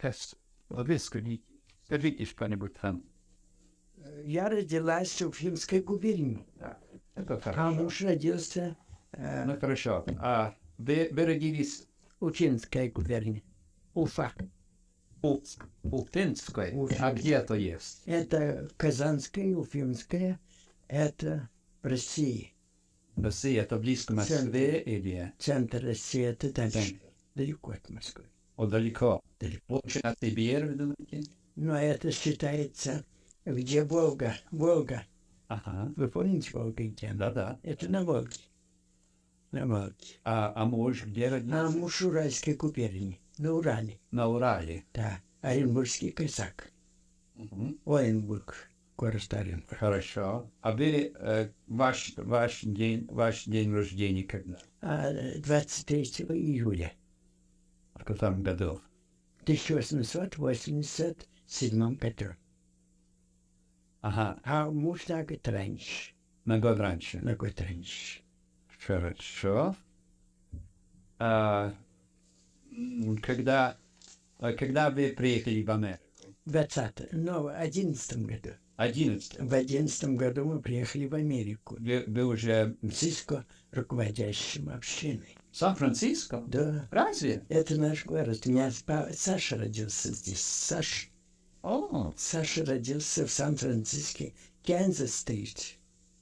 тест. Выскажите. Скажите что-нибудь там. Я родилась в Уфимской губернии. Это а хорошо. муж родился э, Ну хорошо. А вы, вы родились в Уфимской губернии. Уфа. у Ултинской? А где это есть? Это Казанская, Уфимская, это в России. Россия, это близко Москве или Центр России, это дальше, Центр. далеко от Москвы. О, далеко? Далеко. На Сибирь, вы думаете? Но это считается, где Волга. Волга. Ага. Вы помните Волга где? Да-да. Это на Волге. На Волге. А, а муж где родился? А муж Уральской губернии, на Урале. На Урале. Да, Оренбургский казак. Мгм. Оренбург, город Оренбург. Хорошо. А вы, э, ваш, ваш, день, ваш день рождения когда? А 23 июля В каком году? 1887 году. Ага, А муж на год раньше. на год раньше. На год раньше. Хорошо. А, когда, а когда вы приехали в Америку? 20 но в 11 году. 11. В 11 году мы приехали в Америку. Вы, вы уже Франциско руководящим общиной. Сан-Франциско? Да, Разве? это наш город. У меня Саша родился здесь. Саша. О, Саша родился в Сан-Франциско, Канзас-стрит.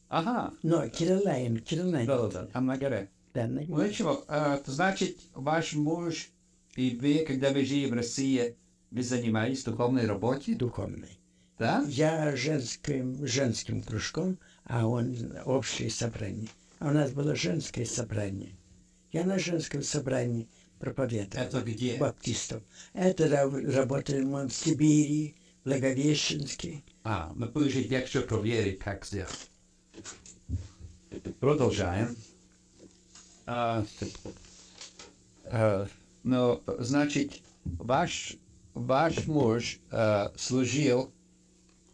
ага. Но Кирилайн, Кирилайн. Да, да, там на горе. Да, на- Ну ничего, а, значит, ваш муж и вы, когда вы жили в России, вы занимались духовной работой, духовный. да? Я женским, женским кружком, а он общее собрание. А у нас было женское собрание. Я на женском собрании проповедовал. Это где? Баптистов. Это ра- работали мы в Сибири, Благовещенске. А, мы будем еще проверить, как сделать. Продолжаем. А, а, ну, значит, ваш, ваш муж а, служил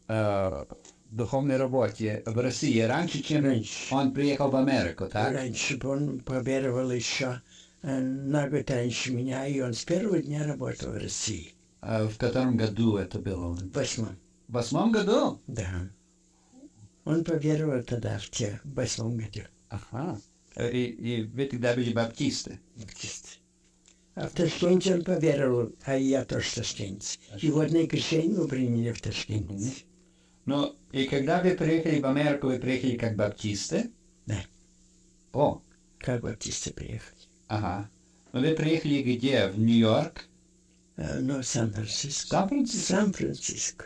а, духовной работе в России раньше, чем Раньше. он приехал в Америку, так? Раньше он проверивал еще э, на год раньше меня, и он с первого дня работал в России. А в котором году это было? В восьмом. В восьмом году? Да. Он поверовал тогда, в те, в восьмом году. Ага. И, и вы тогда были баптисты? Баптист. А в Ташкенте он поверовал, а я тоже ташкентец. И водное крещение мы приняли в Ташкенте. Ну, и когда вы приехали в Америку, вы приехали как баптисты? Да. О, Как баптисты приехали. ага. Ну, вы приехали где? В Нью-Йорк? А, Ну, Сан-Франциско. Сан-Франциско? Сан-Франциско.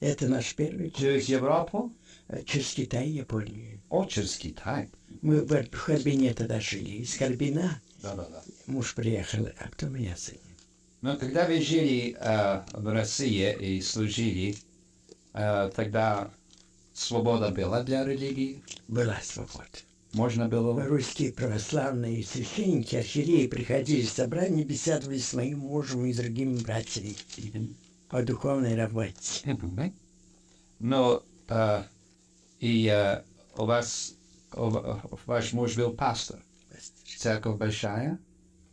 Это наш первый. Через Европу? А, Через Китай Японию. О, через Китай. Мы в Харбине тогда жили. Из Харбина Да-да-да. муж приехал, а потом я с ним. Но когда вы жили э, в России и служили, э, тогда свобода была для религии? Была свобода. Можно было... Русские православные священники, архиереи приходили в собрание, беседовали с моим мужем и другими братьями о духовной работе. Но э, и э, у вас, у ва- ваш муж был пастор. Церковь большая?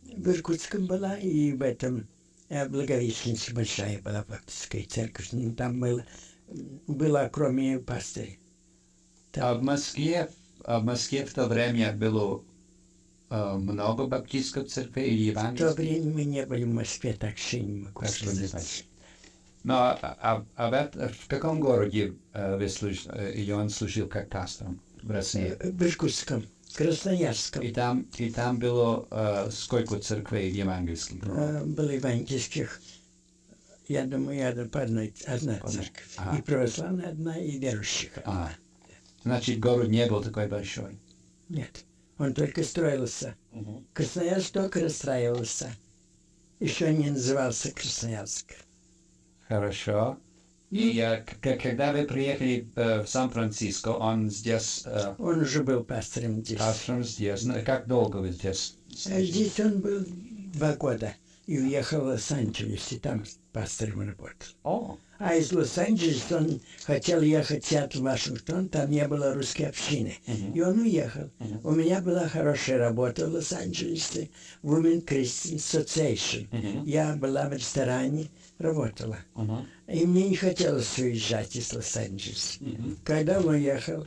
В Иркутском была и в этом э, большая была баптистская церковь. Ну, Там было, было кроме пастыря. А в Москве, а в Москве в то время было э, много баптистских церквей или В то евангельских? время мы не были в Москве, так что не могу Так сказать. Но а, а- а в, в каком городе э, вы служ- э, или он служил как пастором в России? Э, В Иркутском, Красноярском. И там, и там было э, сколько церквей евангельских? Э, Было евангельских, я думаю, я по одной, одна церковь. Ага. И православная одна, и верующих. А, значит, город не был такой большой. Нет, он только строился. Красноярск только расстраивался. Еще не назывался Красноярск. Хорошо. И э, когда вы приехали э, в Сан-Франциско, он здесь, э, Он уже был пастором здесь. пастором здесь. Ну, Как долго вы здесь? А Здесь он был два года. и уехал в Лос-Анджелес, и там работал. О, А из Лос-Анджелеса он хотел ехать в Сиэтл, Вашингтон, там не было русской общины. И он уехал. У меня была хорошая работа в Лос-Анджелесе, Women Christian Association. Я была в ресторане, работала. ага. И мне не хотелось уезжать из Лос-Анджелеса. Когда он уехал,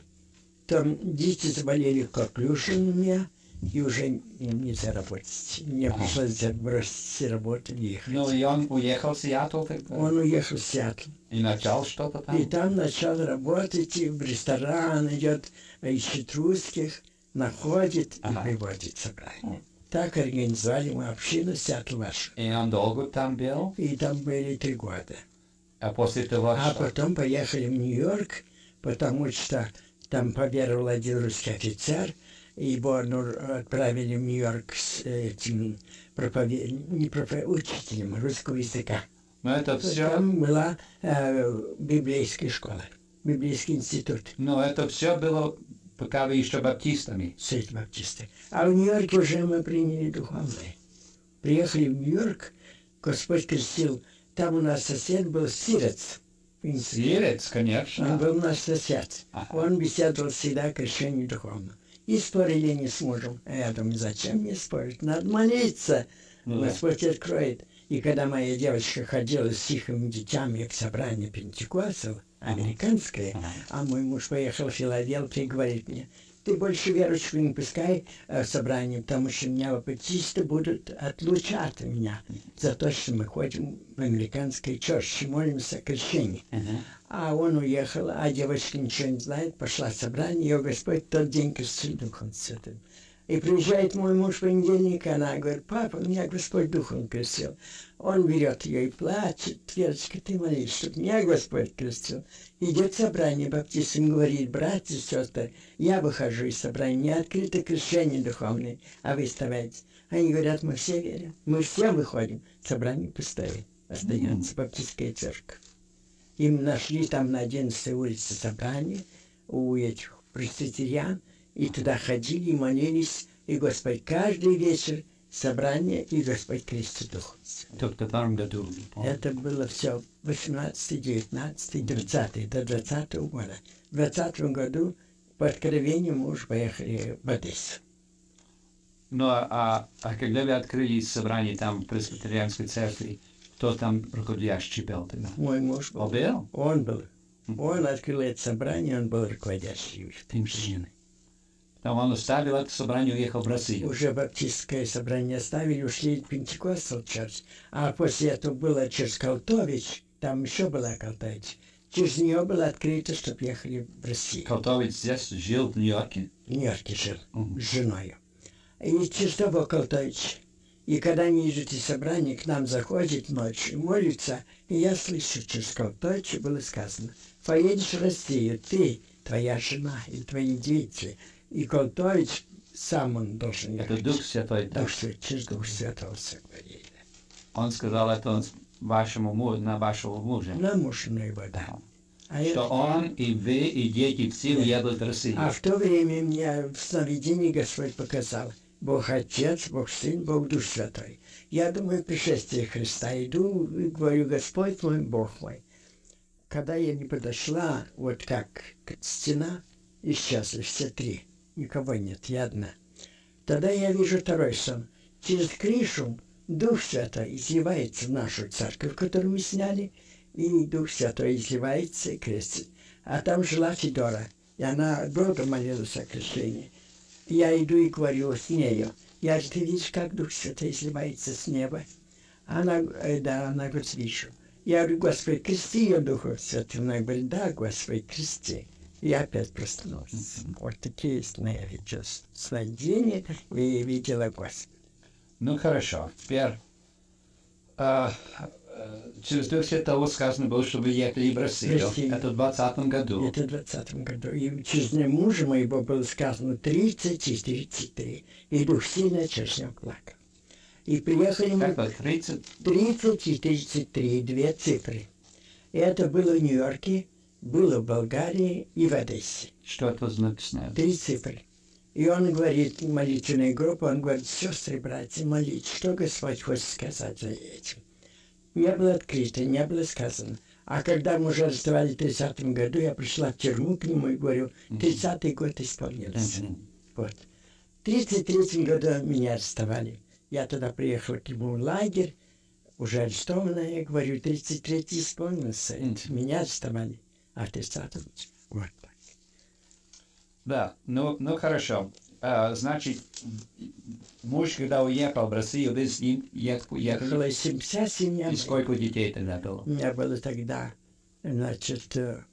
там дети заболели коклюшем у меня, и уже им нельзя работать. Мне пришлось бросить работу и ехать. Ну, и он уехал в Сиэтл тогда? Он уехал в Сиэтл. И начал что-то там? И там начал работать, и в ресторан идет, ищет русских, находит Ага. и приводит собрание. Так организовали мы общину Сиэтл вашу. И он долго там был? И там были три года. А после того, А что? потом поехали в Нью-Йорк, потому что там поверил один русский офицер, его ну, отправили в Нью-Йорк с этим пропове... не пропове... учителем русского языка. Ну, это все... Там была э, библейская школа, библейский институт. Ну, это все было, пока вы еще баптистами. Сеть баптисты. А в Нью-Йорке уже мы приняли духовное. Приехали в Нью-Йорк, Господь крестил. Там у нас сосед был сирец. Сирец, Он конечно. был наш сосед. Ага. Он беседовал всегда о крещении духовно. И спорили не с мужем. А я думаю, зачем мне спорить? Надо молиться. Ну да. Господь откроет. И когда моя девочка ходила с тихими детьми к собранию Пентекостал, американское, Ага. а мой муж поехал в Филадельфию и говорит мне, ты больше верующих не пускай э, собрание, потому что меня баптисты будут отлучать меня за то, что мы ходим в американской чёрче, молимся о крещении. Ага. А он уехал, а девочка ничего не знает, пошла в собрание, ее Господь тот день крестил Духом Святым. И приезжает мой муж в понедельник, она говорит, папа, меня Господь Духом крестил. Он берет ее и плачет, Верочка, ты молись, чтобы меня Господь крестил. Идет собрание баптистам, говорит, братья и сестры, я выхожу из собрания, не открыто крещение духовное, а вы вставайте. Они говорят, мы все верим, мы все выходим, собрание пустое, остается баптистская церковь. Им нашли там на 11 улице собрание у этих пресвитериан, и туда ходили и молились, и Господь каждый вечер собрание, и Господь крестит Дух. В котором году? Это было все 18, 19, 20, до 20 года. В 20 году по откровению мы уже поехали в Одессу. Ну, а, а когда вы открыли собрание там в пресвитерианской церкви, кто там руководящий был тогда? Мой муж был. О, был? Он был. Он открыл это собрание, он был руководящий этой общины. Там он оставил это собрание и уехал в Россию. Уже баптистское собрание оставили, ушли в Пентекостал Черч. А после этого было через Колтович, там еще была Колтович. Через нее было открыто, чтобы ехали в Россию. Колтович здесь жил в Нью-Йорке. В Нью-Йорке жил Мгм. с женой. И через того Колтович. И когда они идут из собрания, к нам заходит ночью, молится, и я слышу, через Колтовича было сказано, поедешь в Россию, ты, твоя жена и твои дети. И Колтович сам он должен Это ехать. Дух Святой. да. Дух через Дух Святого все говорили. Он сказал это вашему мужу, на вашего мужа. На муж его, да. А, Что я- он и вы, и дети все уедут в Россию. а в то время мне в сновидении Господь показал. Бог Отец, Бог Сын, Бог Дух Святой. Я думаю, пришествие Христа. Иду и говорю, Господь мой, Бог мой. Когда я не подошла, вот как стена, исчезли все три. Никого нет, я одна. Тогда я вижу второй сон. Через крышу Дух Святой изливается в нашу церковь, которую мы сняли, и Дух Святой изливается и крестит. А там жила Федора, и она долго молилась о крещении. Я иду и говорю с нею. Я говорю, ты видишь, как Дух Святой изливается с неба? Она, э, да, она говорит, вижу. Я говорю, Господи, крести ее Духом Святым. Она говорит, да, Господи, крести. И опять проснулась. Вот такие сны я видела. Сновидения и видела Господа. Ну хорошо, теперь а, а, через Дух Святого сказано было, что вы ехали в. Россию. Это в 20 году. Это в 20 году. И через мужа моего было сказано 30 и 33. И Дух сильно через него плакал. И приехали мы... Как было? 30? 30 и 33, две цифры. И это было в Нью-Йорке, было в Болгарии и в Одессе. Что это значит? Три цифры. И он говорит, молитвенная группа, он говорит, сестры, братья, молитесь, что Господь хочет сказать за этим. Не было открыто, не было сказано. А когда мы уже расставали в 30 году, я пришла в тюрьму к нему и говорю, 30-й год исполнился. Вот. В 33 году меня арестовали. Я тогда приехал к нему в лагерь, уже арестованная, я говорю, 33-й исполнился. Меня арестовали. А 30 вот так. Да, ну, ну хорошо. А, значит, муж, когда уехал в Россию, вы с ним ехали? Было вся семья. И сколько детей тогда было? У меня было тогда, значит, э,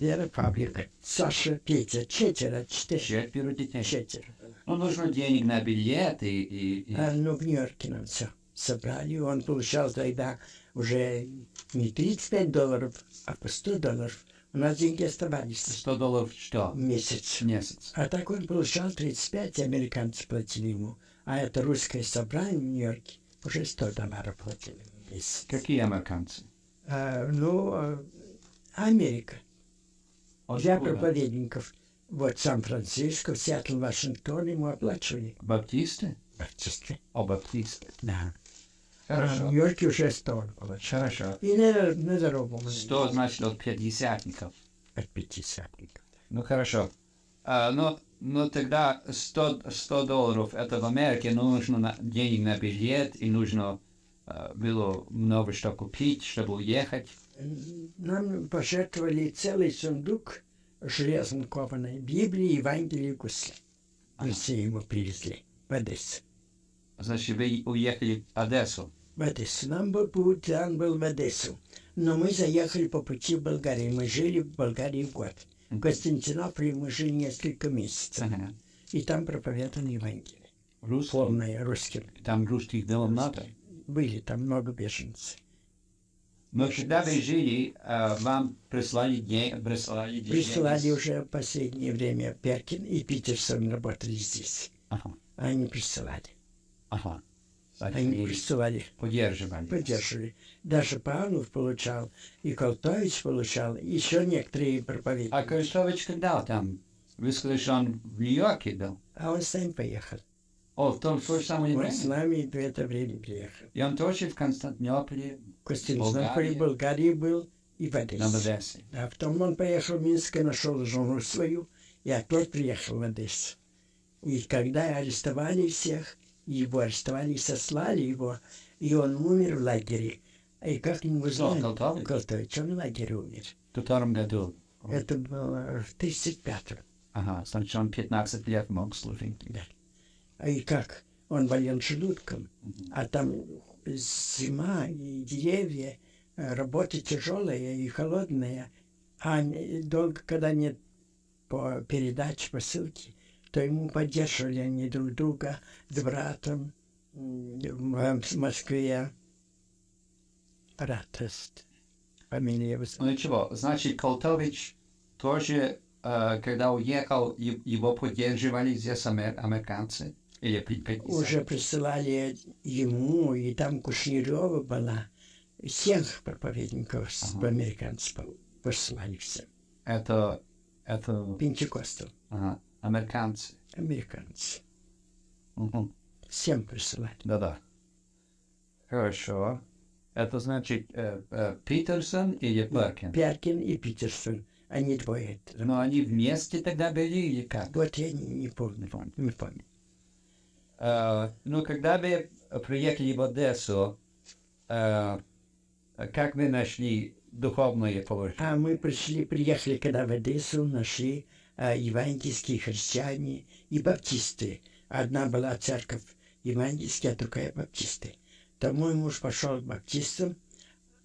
Вера, Павлик, Саша, Петя, четверо, четыре, Четверо детей. четверо. Ну, нужно денег на билет и... и, и- А, ну, в Нью-Йорке нам все собрали. Он получал тогда уже не 35 долларов, а по 100 долларов. У нас деньги оставались 100 долларов что? месяц. Месяц. А так он получал 35, и американцы платили ему. А это русское собрание в Нью-Йорке уже 100 долларов платили в месяц. Какие американцы? А, ну, а, Америка. Для Откуда? проповедников. Вот Сан-Франциско, Сиэтл, Вашингтон ему оплачивали. Баптисты? Баптисты. О, баптисты. Да. А в Хорошо. Нью-Йорке уже 100 было. Хорошо. И на, на дорогу. 100, значит, от пятидесятников. От пятидесятников. Ну, хорошо. А, ну, ну, тогда 100, 100 долларов, это в Америке, но нужно на- денег на билет, и нужно а, было много что купить, чтобы уехать. Нам пожертвовали целый сундук железно кованой Библии, и гусли. В Россию ему привезли. В Одессу. Значит, вы уехали в Одессу. В Одессу. Нам был путь, он был в Одессу. Но мы заехали по пути в Болгарию. Мы жили в Болгарии год. В Константинополе мы жили несколько месяцев. Ага. И там проповедовали Евангелие. Русский. Полное русским. Там русских было много. Были там много беженцев. Но когда вы жили, вам прислали деньги, прислали деньги. Присылали уже в последнее время Перкин и Питерсон работали здесь. Ага, Они присылали. ага. Они присылали, поддерживали. поддерживали. Даже Павлов получал, и Колтович получал, и еще некоторые проповедники. А Крестович когда там? Вы сказали, что он в Нью-Йорке был? А он сам поехал. О, в том же самое Он с время. нами в это время приехал. И он тоже в Константинополе, В Константинополе. Болгарии был и в на Одессе. Одессе. А потом он поехал в Минск и нашел жену свою, и опять приехал в Одессу. И когда арестовали всех, его арестовали и сослали его, и он умер в лагере. И как его Кто, знали? Колтович? Колтович, он в лагере умер. В котором году? Это было в 35-м. Ага, значит, он 15 лет мог служить. А и как? Он болел желудком, а там зима и деревья, э, работа тяжелая и холодная, а не- долго, когда нет по передаче, посылки, то ему поддерживали они друг друга с братом в Москве. Брат, есть, фамилия его Ну ничего, значит, Колтович тоже, э, когда уехал, его поддерживали здесь амер- американцы? Или уже присылали ему, и там Кушнерева была. Всех проповедников с Ага. американцев по- послали все. Это, это Пентекостал, ага, американцы. американцы. Мгм. Всем присылали. Да-да. Хорошо. Это значит э, э, Питерсон или Перкин? Перкин и Питерсон, они двое. Но они вместе тогда были или как? Вот я не, не помню, не помню. Э, ну, когда вы приехали в Одессу, э, как вы нашли духовное положение? А мы пришли, приехали, когда в Одессу, нашли евангельские христиане и баптисты. Одна была церковь евангельская, а другая баптисты. То мой муж пошел к баптистам,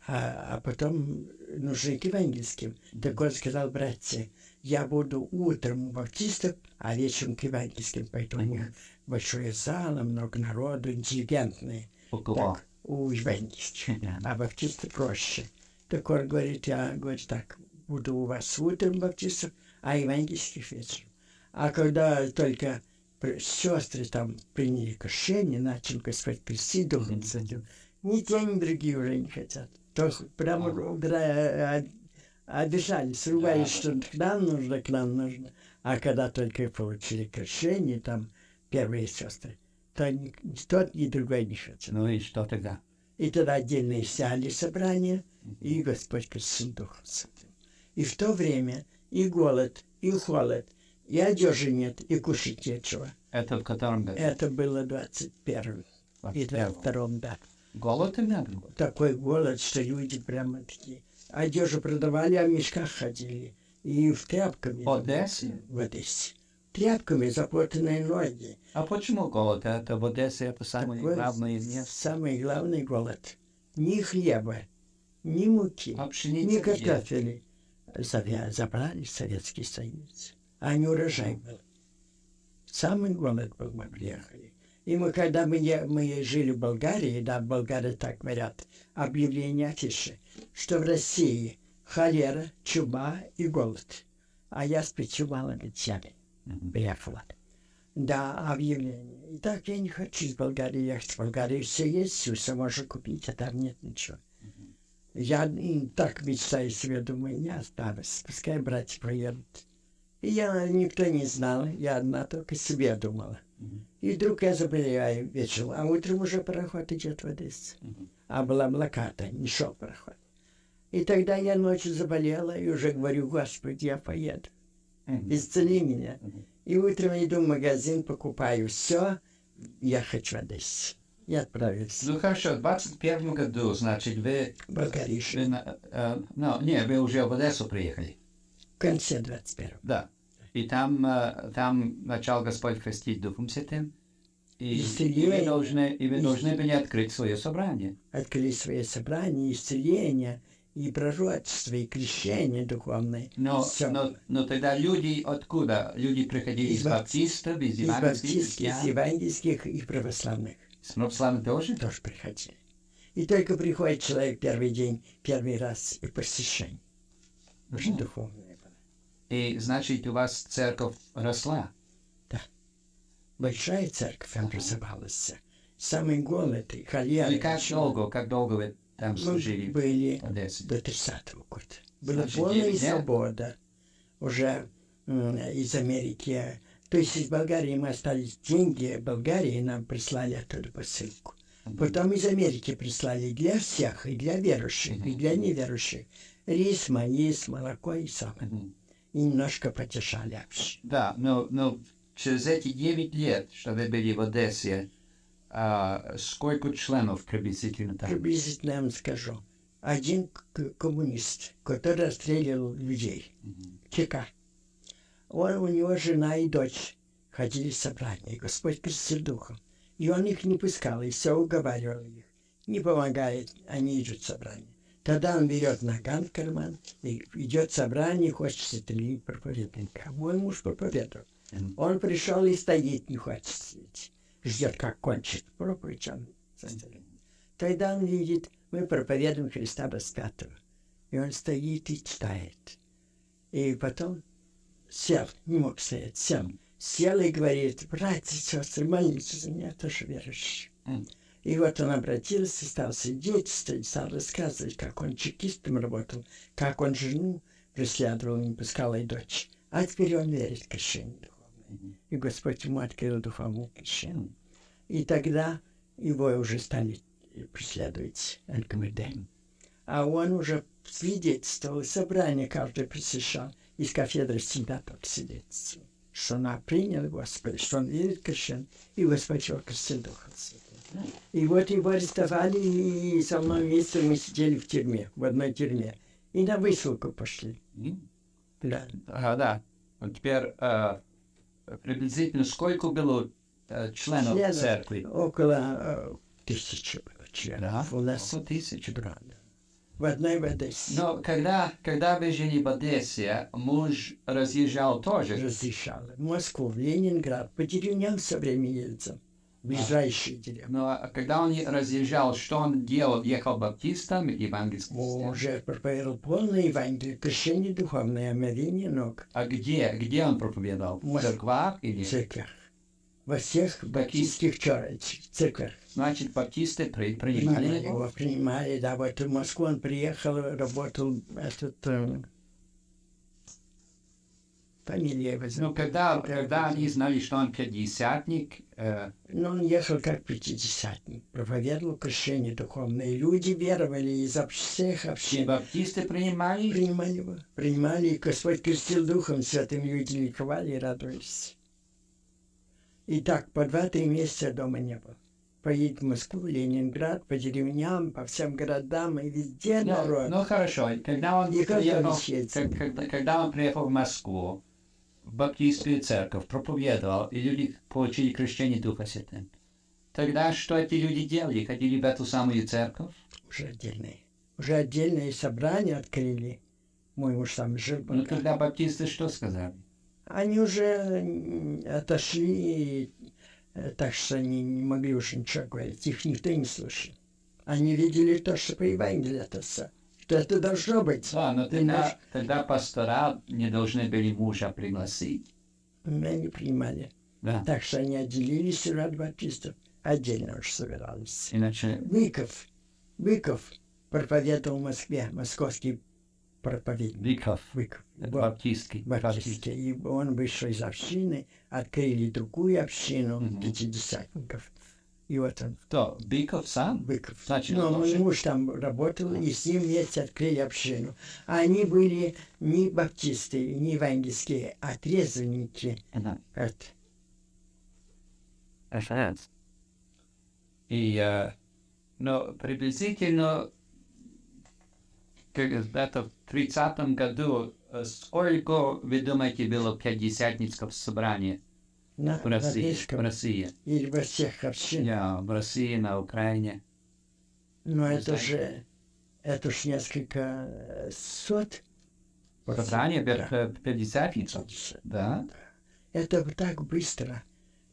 а, а потом нужны к евангельским. Так он сказал, братцы, я буду утром у баптистов, а вечером к евангельским пойду. У них большое зал, много народу, интеллигентные. Около. Так, у евангельских. А баптисты проще. Так он говорит, я, говорит, так, буду у вас утром баптистов, а евангельских вечером. А когда только сестры там приняли крещение, начал Господь крестить Духом Святым, ни те, ни другие уже не хотят. То прямо дра- а- обижались, ругались, что к нам нужно, к нам нужно. А когда только получили крещение, там первые сестры, то ни, ни тот, ни другой не хотел. Ну и что тогда? И тогда отдельные сяли собрания, и Господь крестил Духом Святым. И в то время и голод, и холод, и одежи нет, и кушать нечего. Это в котором году? Это было 21 и 22 да. Голод именно был? Такой голод, что люди прямо такие. Одежу продавали, а в мешках ходили. И в тряпками. В Одессе? В Одессе. Тряпками запутанные ноги. А почему голод? Это в Одессе это самое Такой главное место. Самый главный голод. Ни хлеба, ни муки, А ни картофеля. Забрали Советский Союз. А не урожай был. Самый голод был, мы приехали. И мы, когда мы, мы жили в Болгарии, да, болгары так говорят, объявление афиши, что в России холера, чума и голод. А я с пятью малыми Мгм. приехала. Да, объявление. И так я не хочу из Болгарии ехать. В Болгарии все есть, все можно купить, а там нет ничего. Я и так мечтаю себе, думаю, не останусь. Пускай братья поедут. И я никто не знал, я одна только себе думала. И вдруг я заболеваю вечером, а утром уже пароход идет в Одессу. А была блокада, не шел пароход. И тогда я ночью заболела и уже говорю, Господи, я поеду. Исцели меня. И утром иду в магазин, покупаю все, я хочу в Одессу. И отправился Ну хорошо, в 21 году, значит, вы, Болгарию. вы на- э, ну, не, вы уже в Одессу приехали. В конце 21 Да. И там, э, там начал Господь крестить Духом Святым. И, и вы Исцеление. должны, и вы должны были открыть свое собрание. открыли свои собрания, исцеления, и пророчество, и крещение духовное. Но, Всё. но, но тогда люди откуда? Люди приходили Из из, бап- баптистов, из евангельских, из евангельских и православных из православных тоже? тоже приходили. И только приходит человек первый день, первый раз и посещение. Мгм. духовное было. И значит, у вас церковь росла. Большая церковь образовалась. Самый голод и холера. И как долго, как долго вы там Мы служили были в Одессе? до 30-го года. Была Значит, полная свобода. Уже из Америки. То есть из Болгарии мы остались деньги. Болгарии нам прислали оттуда посылку. Потом из Америки прислали для всех, и для верующих, и для неверующих. Рис, маис, молоко и самое. И немножко потешали вообще. Да, но, но через эти 9 лет, что вы были в Одессе, а, сколько членов приблизительно там? Приблизительно я вам скажу. Один коммунист, который расстреливал людей. Мгм. ЧК. Он, у него жена и дочь ходили в собрание. Господь крестил духом. И он их не пускал, и все уговаривал их. Не помогает, они идут в собрание. Тогда он берет наган в карман, и идет в собрание, хочет стрелить проповедника. Мой муж проповедовал. Он пришел и стоит, не хочет сидеть. Ждет, как кончит проповедь. Он. Тогда он видит, мы проповедуем Христа распятого. И он стоит и читает. И потом сел, не мог стоять, сел. Сел и говорит, братья сестры, молитесь за меня, тоже верующий. И вот он обратился, стал свидетельствовать, стал рассказывать, как он чекистом работал, как он жену преследовал, не пускал и дочь. А теперь он верит в крещение духовное. И Господь ему открыл духовное крещение. И тогда его уже стали преследовать НКВД. А он уже свидетельствовал, собрание каждый посещал, из кафедры всегда только свидетельствовал, что он принял Господа, что он верит в крещение, и крестил Духом Святым. И вот его арестовали, и со мной вместе мы сидели в тюрьме, в одной тюрьме. И на высылку пошли. Да. А, да. Вот теперь а, приблизительно сколько было а, членов Членов? церкви? Около э, тысячи было членов. Да, У нас около тысячи. да. В одной в Одессе Но когда, когда вы жили в Одессе, муж разъезжал тоже. разрешала. В Москву, в Ленинград, по деревням все время ездил. Ближайшие деревни. Но а когда он разъезжал, что он делал? Ехал баптистом, евангельским? Уже проповедовал полное Евангелие, крещение духовное, омовение ног А где? Где он проповедовал? В церквах или? в церквях. Во всех баптистских церквях. Значит, баптисты при- Принимали принимали его? принимали, да, вот в Москву он приехал, работал этот, э, фамилия его. Ну, когда, когда они знали, что он пятидесятник, э, Но он ехал как пятидесятник, проповедовал крещение духовное. И люди веровали из всех все общин. баптисты принимали. Принимали его. Принимали, и Господь крестил Духом Святым, люди ликовали и радовались. И так по два-три месяца дома не было. Поедет в Москву, Ленинград, по деревням, по всем городам, и везде Ну, народ. ну хорошо, когда он, И приехал, как- когда, когда он приехал в Москву, в баптистскую церковь, проповедовал, и люди получили крещение Духа Святым. Тогда что эти люди делали? Ходили в эту самую церковь? Уже отдельные. Уже отдельные собрания открыли. Мой муж там жил. Ну, тогда баптисты что сказали? Они уже отошли, так что они не могли уже ничего говорить. Их никто не слушал. Они видели то, что по Евангелию это все. Что это должно быть. Да, но тогда, наш- тогда пастора не должны были мужа пригласить. Мы не принимали. Да. Так что они отделились и от баптистов. Отдельно уж собирались. Иначе Быков. Быков проповедовал в Москве. Московский проповедник. Быков, Быков. Был баптистский. баптистский. И он вышел из общины, открыли другую общину Мгм. пятидесятников. И вот он, Кто? Быков сам? Быков. Значит, Ну, он мой муж там работал, и с ним вместе открыли общину. А они были не баптисты, не евангельские, а трезвенники. Ага. Это. И, э, но приблизительно, как это в 30 году, э, сколько, вы думаете, было пятидесятницких собраний На, в на России? В Рижском России. или во всех общинах. Я в России, на Украине. Но Не это же, это уж несколько э, сот. Собрание Да. пя- пятидесятницев. Да? Это так быстро.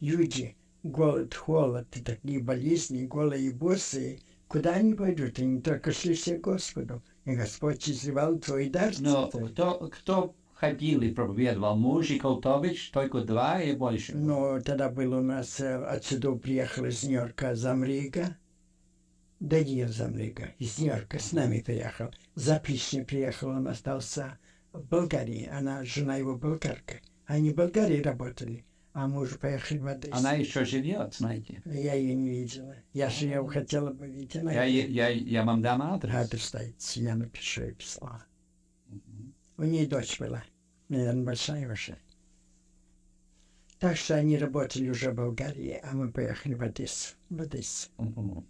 Люди, голод, холод, такие болезни, голые и босые, куда они пойдут? Они только шли все Господу. И Господь изливал твой дар. Но кто, кто ходил и проповедовал? Муж и Колтович, только два и больше? Но тогда был у нас, э, отсюда приехал из Нью-Йорка Замрига. Даниил Замрига из Нью-Йорка с нами приехал. Запишный приехал, он остался в Болгарии. Она, жена его болгарка. Они в Болгарии работали, а муж поехал в Одессу. Она еще живет, знаете. Я ее не видела. Я же ее хотела бы видеть. Она Я, я, я вам дам адрес. адрес стоит. Я напишу и писала. У нее дочь была. Наверное, большая уже. Так что они работали уже в Болгарии, а мы поехали в Одессу. В Одессу. Мгм.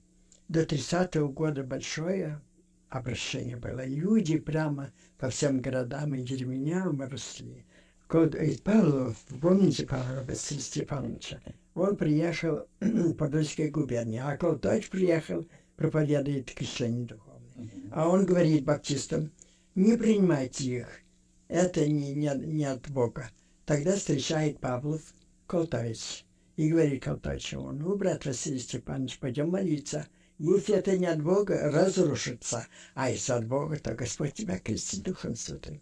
До 30-го года большое обращение было. Люди прямо по всем городам и деревням росли. И Павлов, помните Павла Василия Степановича? Он приехал в Подольской губернии, а Колтач приехал, проповедует крещение духовное. А он говорит баптистам, не принимайте их, это не, не, не от Бога. Тогда встречает Павлов Колтович и говорит Колтовичу, ну, брат Василий Степанович, пойдем молиться. Если это не от Бога, разрушится. А если от Бога, то Господь тебя крестит Духом Святым.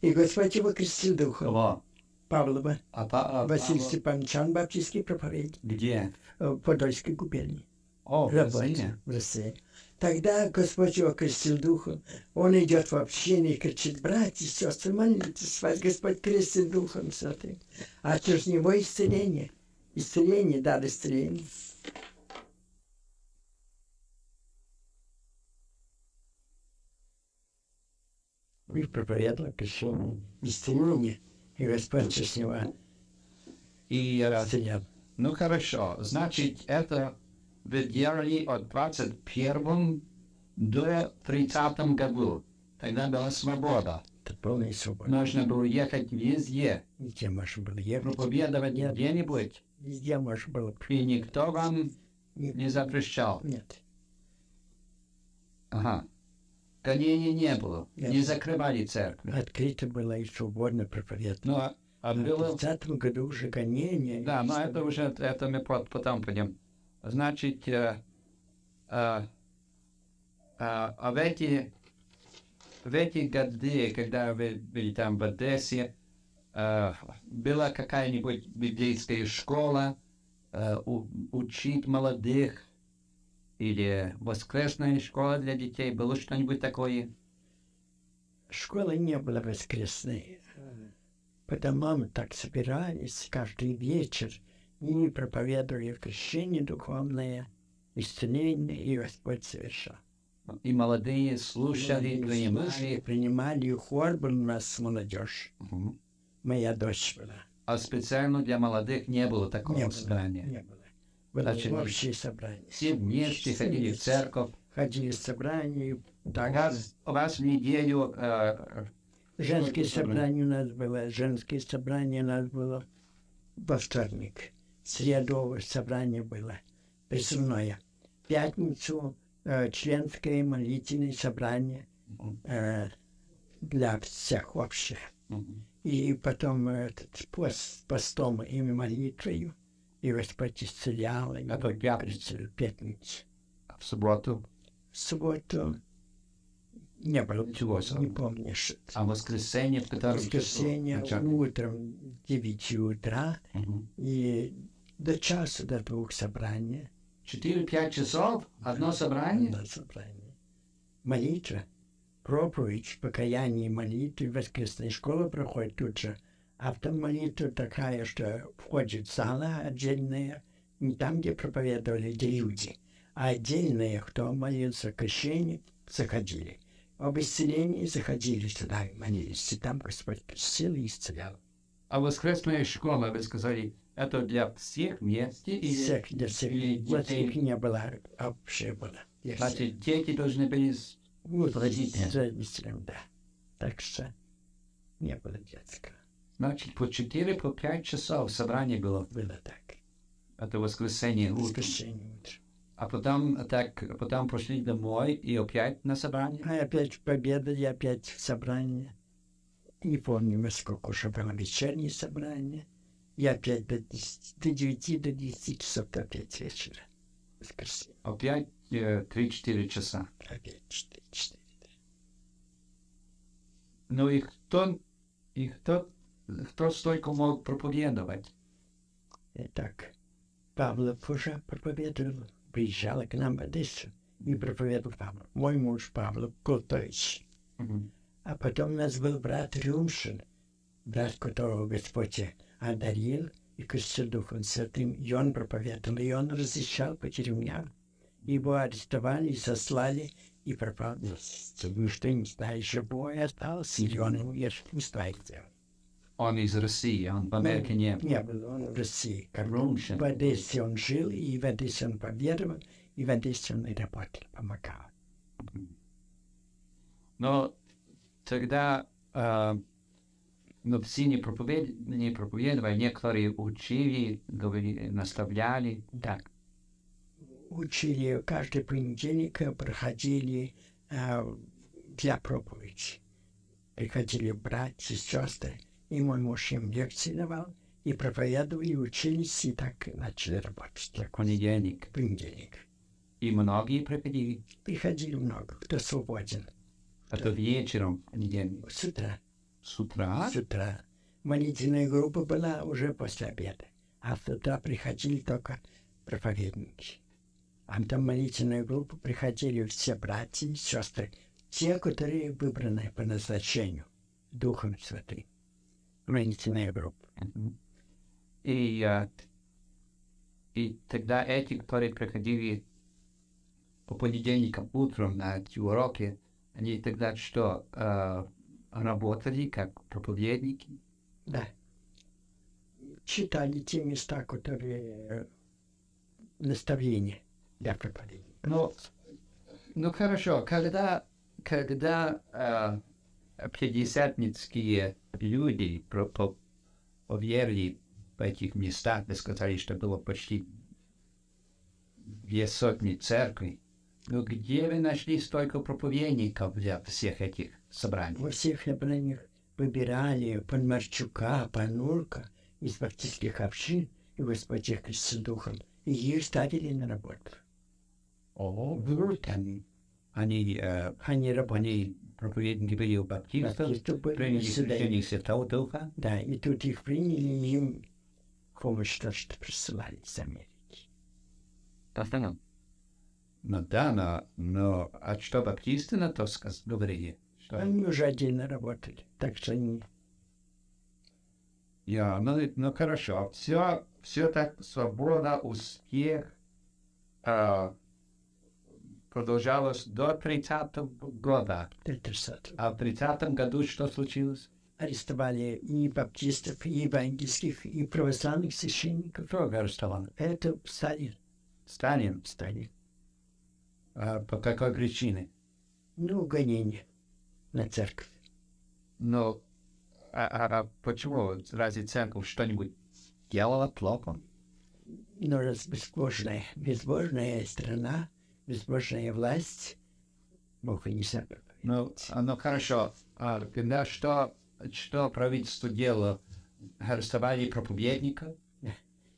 И Господь его крестил Духом. Кого? Павлова. А, па- а Василий Павлов Степанович, он баптистский проповедник Где? э, в Подольской губернии. О, в Работал России. в России. Тогда Господь его крестил Духом. Он идет в общину и кричит, братья сестры, молитесь, вас Господь крестит Духом Святым. А через него исцеление. Исцеление, дар исцеления. И проповедовал крещение. Исцеление. И Господь через него И, исцелял. ну хорошо, значит, это вы делали от 21 до 30 году. Тогда была свобода. Это полная свобода. Нужно было ехать везде, Везде можно было ехать. проповедовать где-нибудь, Везде можно было. и никто вам Нет. не запрещал. Нет. Ага. Гонений не было, Нет. не закрывали церковь. Открыто было и свободно проповедовать. Ну, а, а А в было... 30 году уже гонение. Да, но это уже, это мы пот- потом пойдем. Значит, э, э, э, а в эти, в эти годы, когда вы были там в Одессе, э, была какая-нибудь библейская школа, э, у- учить молодых, или воскресная школа для детей, было что-нибудь такое? Школы не было воскресной. по домам так собирались каждый вечер и проповедовали крещение духовное, исцеление, и Господь совершал. И молодые слушали, принимали. Принимали, и хор был у нас молодежь. Мгм. Моя дочь была. А специально для молодых не было такого Не было, собрания. не было. Было Значит, общее собрание. Все вместе ходили в церковь. Ходили в собрание. Так, Раз, раз в неделю э, женское Сколько собрание у нас было. Женское собрание у нас было во вторник. Средовое собрание было. Присылное. В пятницу э, членское молитвенное собрание э, для всех общих. И потом этот пост, постом и молитвою. И Господь исцелял. и Это пятница. в пятницу. в субботу, В субботу не было. Себе. Не помню, что. а воскресенье в котором часу? воскресенье Начало. утром 9 утра Мгм. и до часу до двух собрания. Четыре-пять часов, одно собрание. Одно собрание. Молитва, проповедь, покаяние молитвы, воскресная школа проходит тут же. А там молитва такая, что входит зала отдельная, не там, где проповедовали где люди, а отдельные, кто молился крещение, заходили. Об исцелении заходили туда и молились. И там Господь крестил и исцелял. А воскресная школа, вы сказали, это для всех вместе? И всех, для всех. или Вот их не было, а общее было. Значит, дети должны были... с- Вот, родители. да. Так что не было детского. Значит, по четыре, по пять часов собрание было. Было так. Это воскресенье утром. Воскресенье утром. А потом так, потом пошли домой и опять на собрание? А опять победа, и опять собрание. Не помню, во сколько уже было вечернее собрание. И опять до, 10, до 9, до 10 часов опять вечера. Воскресенье. Опять э, три-четыре часа. Опять 4, 4. Ну и кто, и кто, кто столько мог проповедовать? Итак, Павлов уже проповедовал. Приезжал к нам в Одессу и проповедовал Павлов. Мой муж Павлов Култович. Мгм. А потом у нас был брат Рюмшин, брат, которого Господь одарил и крестил Духом Святым. И он проповедовал, и он разрешал по тюрьмам. Его арестовали, сослали и пропал. Вы что, не знаешь, живой остался, или он умер, не знаете. Он из России, он в Америке не был. Не был он в России. Рюмшин. в Одессе он жил, и в Одессе он поверовал, и в Одессе он и работал, помогал. Но тогда э, но все не, проповед... не проповедовали, некоторые учили, говорили, наставляли. Да. Учили каждый понедельник, э, проходили э, для проповеди. Приходили братья, сестры, и мой муж им лекции давал, и проповедовали, и учились, и так начали работать. В понедельник. Понедельник. И многие приходили. Приходили много, кто свободен. Это вечером в понедельник. С утра. С утра. С утра. Молитвенная группа была уже после обеда. А с утра приходили только проповедники. А там молитвенная группа приходили все братья и сестры, те, которые выбраны по назначению Духом Святым. Молитвенная группа. И, э, и тогда эти, которые приходили по понедельникам утром на эти уроки, они тогда что, э, работали как проповедники? Да. Читали те места, которые э, наставления для проповедника. Ну, ну хорошо, когда, когда э, пятидесятницкие люди про, по, поверили в этих местах, вы сказали, что было почти две сотни церквей, ну где вы нашли столько проповедников для всех этих собраний? Во всех собраниях выбирали Панмарчука, Панурка из баптистских общин и Господь их крестил духом. И их ставили на работу. О, там они, Они работали. они проповедники были у баптистов, приняли крещение Святого Духа. Да, и тут их приняли, им помощь то, что присылали из Америки. Ну да, но, но а что баптисты на то сказ- говорили? Что... Они уже отдельно работали. Так что они... Я, ну, ну хорошо. Все, все так свобода, успех а, продолжалось до 30 года. 30 А в 30 году что случилось? арестовали и баптистов, и евангельских, и православных священников. Кто арестовал? Это Сталин. Сталин. Сталин. А по какой причине? Ну, гонение на церковь. Ну, а, а- а почему? Разве церковь что-нибудь делала плохо? Но раз безбожная, безбожная страна, безбожная власть, Бог и не забывает. Ну, ну хорошо. А когда что, что правительство делало? Арестовали проповедника?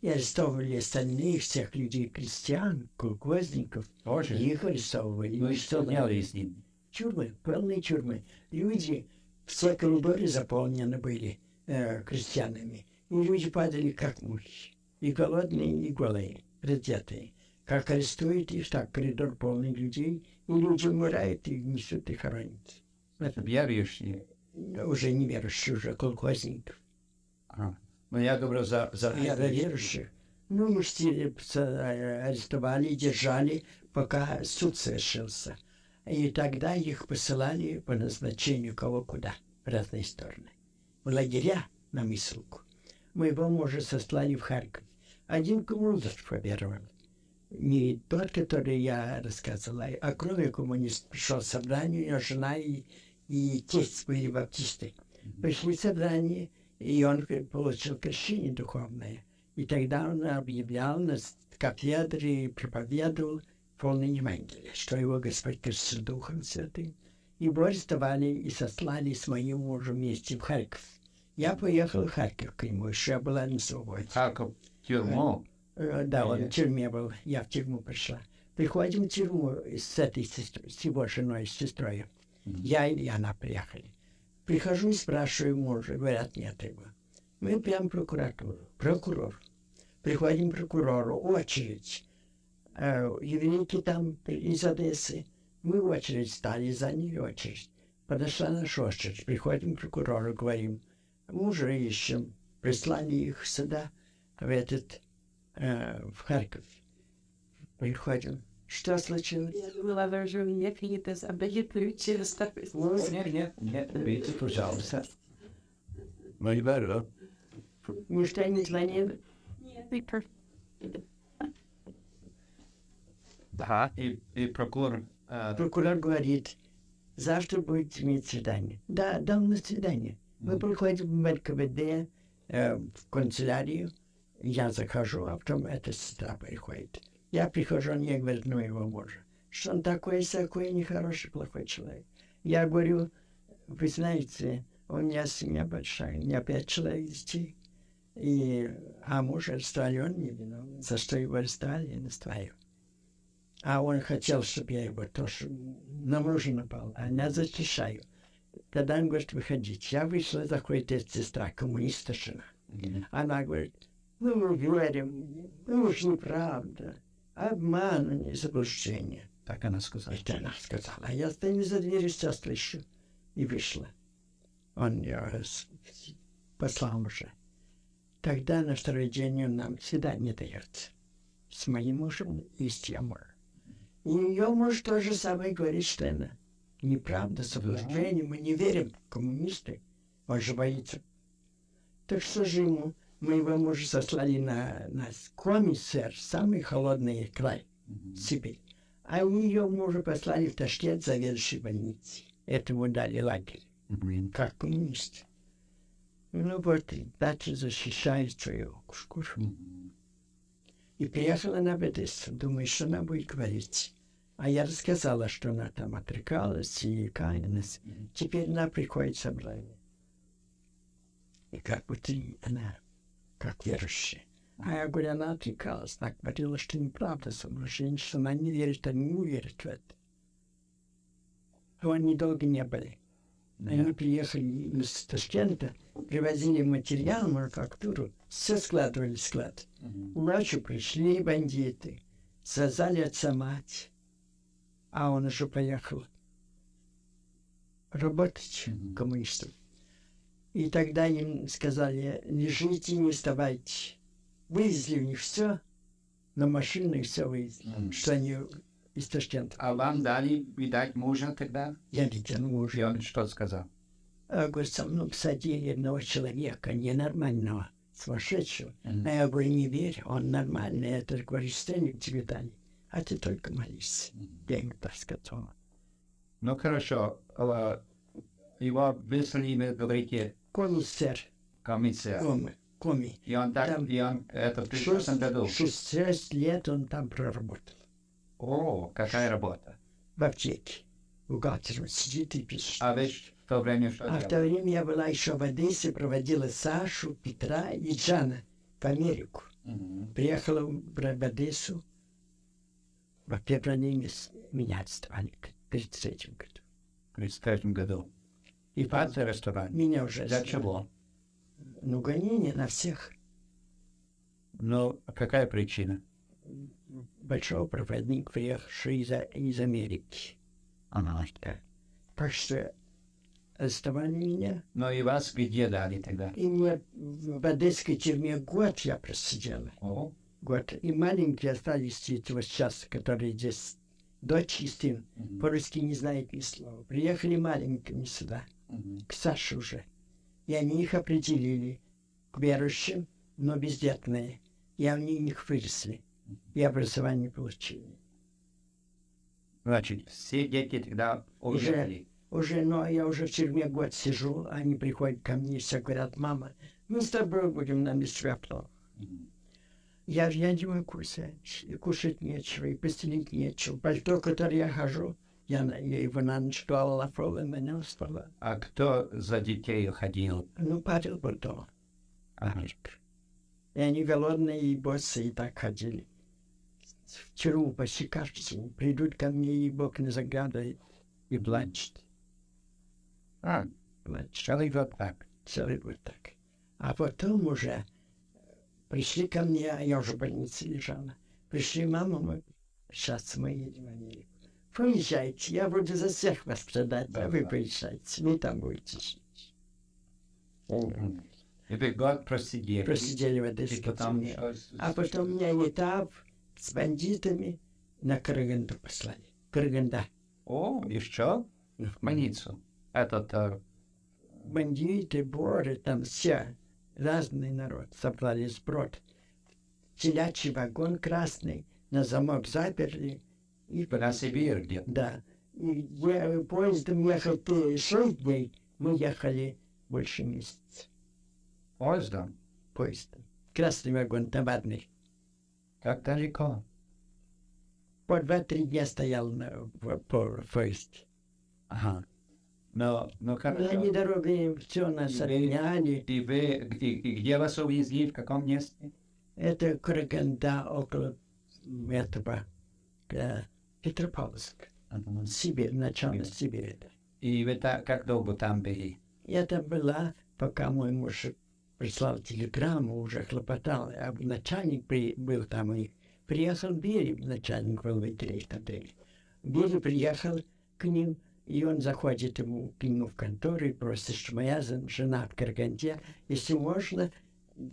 И арестовывали остальных, всех людей, крестьян, колхозников. Тоже? Их арестовывали. Ну и что делали с ним? Тюрьмы, полные тюрьмы. Люди, все коридоры заполнены были э, крестьянами. И люди падали как мухи. И голодные, и голые, раздетые. Как арестуют их, так коридор полный людей. И люди умирают, и несут и хоронят. Это верующие. Уже не верующие, уже колхозников. Ага. Ну, я говорю за... за А за верующих. Ну, их все, э, арестовали, держали, пока суд совершился. И тогда их посылали по назначению кого куда, в разные стороны. В лагеря на Мисулку. Моего мужа сослали в Харьков. Один коммунист поверовал. Не тот, который я рассказывала, а кроме коммунист пришел собрание, у него жена и, и тесть были баптисты. Пришли собрание, и он получил крещение духовное. И тогда он объявлял на с- кафедре, проповедовал полное Евангелие, что его Господь крестил Духом Святым. Его арестовали и сослали с моим мужем вместе в Харьков. Я поехал в Харьков к нему, еще я была на свободе. Харьков, тюрьму. Э, Да, он в тюрьме был, я в тюрьму пришла. Приходим в тюрьму с этой сестрой, с его женой, с сестрой. Я и она приехали. Прихожу и спрашиваю мужа, говорят, нет его. Мы прям в прокуратуру. Прокурор. Приходим к прокурору, очередь. Э, еврейки там из Одессы. Мы в очередь стали, за ней очередь. Подошла наша очередь. Приходим к прокурору, говорим, мужа ищем. Прислали их сюда, в этот, э, в Харьков. Приходим. Что случилось? Я думала, вы уже мне какие-то такой Нет, нет, нет, видите, пожалуйста. Ну, не беру. Ничто не звонил? Нет, Да. И, и прокурор... э, Прокурор говорит, завтра будет иметь свидание. Да, дам на свидание. Мы приходим в НКВД, э, в канцелярию, я захожу, а потом эта сестра приходит. Я прихожу, он ей говорит, ну его мужа, что он такой, такой нехороший, плохой человек. Я говорю, вы знаете, у меня семья большая, у меня пять человек детей. И, а муж арестовали, он не виновен. За что его арестовали, я не знаю. А он хотел, чтобы я его тоже на мужа напал, а я защищаю. Тогда он говорит, выходите. Я вышла, заходит эта сестра, коммуниста жена. Она говорит, ну, мы верим, ну, уж неправда. Обман, а не заблуждение. Так она сказала. Это она сказала. А я стою за дверью, все слышу. И вышла. Он ее послал уже. Тогда на второй день он нам свидание дает. С моим мужем и с тем мужем. И ее муж тоже самое говорит, что это неправда, заблуждение. Мы не верим коммунисты. Он же боится. Так что же ему? Моего мужа сослали на, на комиссар, самый холодный край, Сибирь. А у нее мужа послали в Ташкент заведующей больницей. Этому дали лагерь, как коммунист. Ну вот, и дальше защищает свою шкуру. И приехала она в Одессу. Думаю, что она будет говорить. А я рассказала, что она там отрекалась и каялась. Теперь она приходит в собрание. И как будто она, как верующая. А я говорю, она отрекалась. Она говорила, что неправда соблуждение, что она не верит, они не верят в это. Они долго не были. Они приехали из Ташкента, привозили материал, мануфактуру, все складывали в склад. Ночью пришли бандиты, связали отца мать, а он уже поехал работать коммунистом. И тогда им сказали, лежите, не вставайте. Вывезли у них все, на машины все вывезли, Мгм. что они из Ташкента. А вам дали, видать, мужа тогда? Я видел мужа. И он что сказал? А, говорит, со мной посадили одного человека, ненормального, сумасшедшего. Мгм. А я говорю, не верь, он нормальный. Это, говорит, стенник тебе дали. А ты только молись. Я ему так сказал. Ну хорошо, а, его выслали, вы говорите, Комиссар, комиссия. коми, коми. И он так, Там и он это в 36 году. Шесть, шесть лет он там проработал. О, какая работа. В аптеке. Бухгалтером сидит и пишет. А вы в то время что А в делали? то время я была еще в Одессе, проводила Сашу, Петра и Джана в Америку. Мгм. Приехала в в Одессу. В феврале мес- меня отставали в 33 году. В 33 году. И пятый ресторан. меня уже Для чего? Ну, гонение на всех. Ну, а какая причина? Большой проводник, приехавший из, из Америки. Ага. Да. Так что арестовали меня. Ну и вас где дали тогда? И мне в одесской тюрьме год я просидела. О, Год. И маленькие остались вот сейчас, которые здесь, дочь и сын, Мгм. по-русски не знают ни слова. Приехали маленькими сюда. К Саше уже. И они их определили к верующим, но бездетные. И они у них выросли. И образование получили. Значит, все дети тогда. Уже, ну, а я уже в тюрьме год сижу, они приходят ко мне и все говорят, мама, мы с тобой будем на. Мгм. Я, я не могу кушать, и кушать нечего, и постелить нечего. Пальто, которое я хожу, я, я его пол, и меня спала. А кто за детей ходил? Ну, Павел был дома. Ага. И они голодные и боссы и так ходили. В тюрьму почти день. Придут ко мне, и Бог не заглядывает, и плачет. А, Плачет. целый год так. целый год так. А потом уже пришли ко мне, а я уже в больнице лежала. Пришли, мама, мы, сейчас мы едем в Америку. Поезжайте, я буду за всех вас продать, а вы Да. поезжайте, вы там будете жить. И вы год просидели. Просидели в И Одесской потом тюрьме. что с- А потом меня этап с бандитами на Караганду послали. Караганда. О, еще? В больницу. Этот, э, Бандиты, боры, там все, разный народ собрали сброд. Телячий вагон красный, на замок заперли. И на Сибирь где Да. И я- поездом ехал шесть дней, мы ехали больше месяца поездом. поездом. Красный вагон товарный. Как далеко? По два-три дня стоял на по поезд. Ага. Но, ну На хорошо. дороге все нас И отняли. И вы, где, где вас увезли, в каком месте? Это Караганда около этого э, Петропавловска. Ага. Сибирь, начало Сибири. И вы так, как долго там были? Я там была, пока мой муж прислал телеграмму, уже хлопотал, а начальник при, был там и приехал Бери, начальник был в отеле. Бери приехал к ним, и он заходит ему, к нему в контору и просит, что моя жена в Караганде, если можно,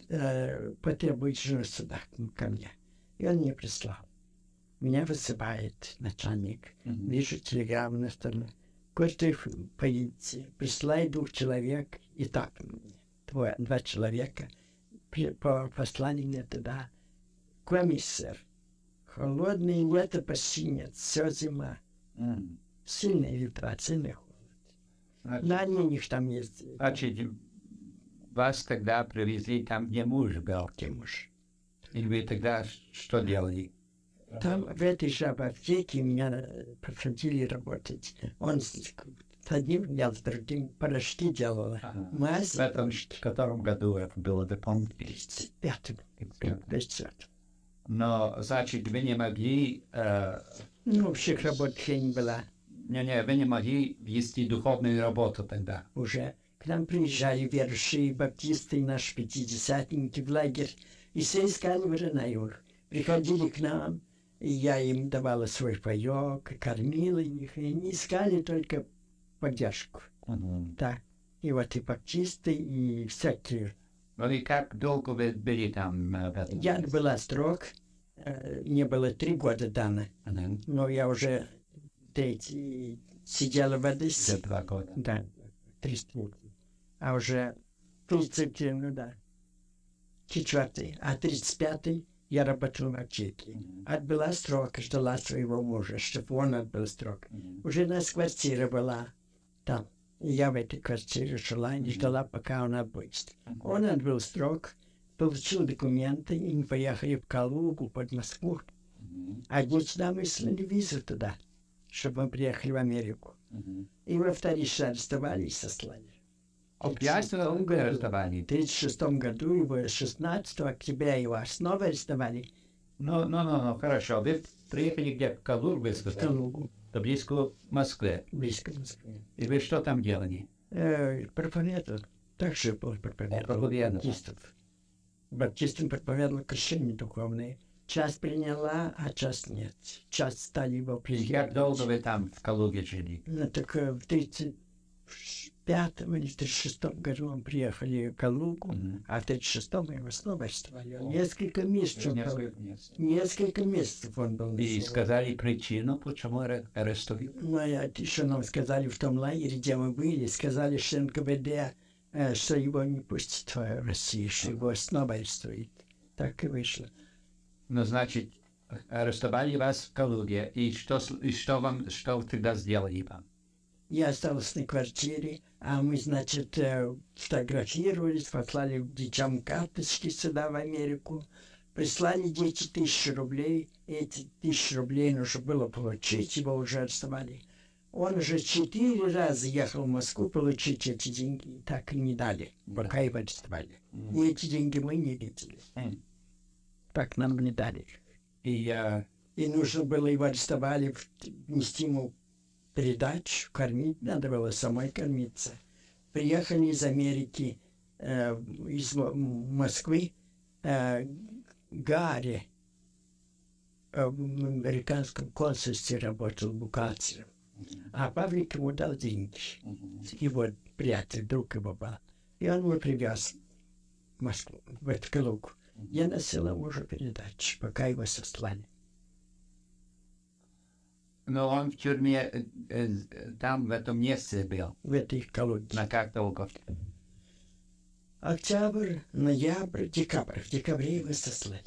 э, потребует жену сюда, ко мне. И он мне прислал. Меня высыпает начальник. Мгм. Вижу телеграмму на столе. Кое-что поедете. Присылай двух человек. И так, двое, два человека. При- По посланию мне туда. Комиссар. Холодное лето почти нет. Все зима. М. Сильная ветра, сильный холод. На них там ездили. значит, вас тогда привезли там, где муж был. Тимуш. И вы тогда что делали? Там в этой же аптеке меня э, посадили работать. Он с одним, я с другим порошки делала. Ага. Мазь. В этом в котором году это было, вы помните? 35 35 Но, значит, вы не могли, э, Ну, всех работ не была. не-не, вы не могли вести духовную работу тогда. Уже к нам приезжали верующие баптисты, наши пятидесятники в лагерь, и все искали уже на юг. Приходили к нам, и я им давала свой паек, кормила их, и они искали только поддержку. Мгм. Да. и вот и баптисты, и всякие. Ну и как долго вы были там э? Я была строк, э, мне было три года дано, Мгм. но я уже третий сидела в За Одессе. два года. Да, три строки. А уже 30, ну да, четвертый, а 35 я работал в аптеке. Отбыла срок, ждала своего мужа, чтобы он отбыл срок. Уже у нас квартира была там. И я в этой квартире жила и ждала, пока он отбудет. Он отбыл срок, получил документы, и мы поехали в Калугу под Москву. А дети нам выслали визу туда, чтобы мы приехали в Америку. И мы вторично арестовали и сослали. Объяснила уголь сдавали. В 2006 году его 16 октября его основы сдавали. Ну, ну, ну, ну, хорошо. Вы приехали где? В Калугу, из Калугу. Это близко Москве. Близко Москве. И вы что там делали? Э, так Также был проповедовал. Э, Баптистов. Баптистам проповедовал крещение духовное. Часть приняла, а часть нет. Часть стали его принимать. Как долго вы там в Калуге жили? Ну, так э, в 30 пятом или тридцать шестом году он приехали в Калугу, mm-hmm. а в тридцать шестом его снова арестовали. Oh. Несколько месяцев. Несколько, месяцев. несколько месяцев он был. И сказали причину, почему арестовали? Ну, а еще нам сказали в том лагере, где мы были, сказали, что НКВД, э, что его не пустит в Россию, что его снова арестует. Так и вышло. Ну, значит, арестовали вас в Калуге. И что, и что вам, что тогда сделали вам? Я остался на квартире, а мы, значит, э, фотографировались, послали детям карточки сюда, в Америку. Прислали дети тысячу рублей. Эти тысячи рублей нужно было получить, его уже арестовали. Он уже четыре раза ехал в Москву получить эти деньги, так и не дали, пока его арестовали. И эти деньги мы не видели. Так нам не дали. И э, И нужно было его арестовали, в- нести ему передачу, кормить, надо было самой кормиться. Приехали из Америки, э, из Мо- Москвы, э, Гарри э, в американском консульстве работал бухгалтером. А Павлик ему дал деньги. Его приятель, друг его был. И он его привез в Москву, в эту Калугу. Я носила мужу передачу, пока его сослали. Но он в тюрьме там, в этом месте был. в этой Калуге. На долго? Октябрь, ноябрь, декабрь. В декабре его сослали.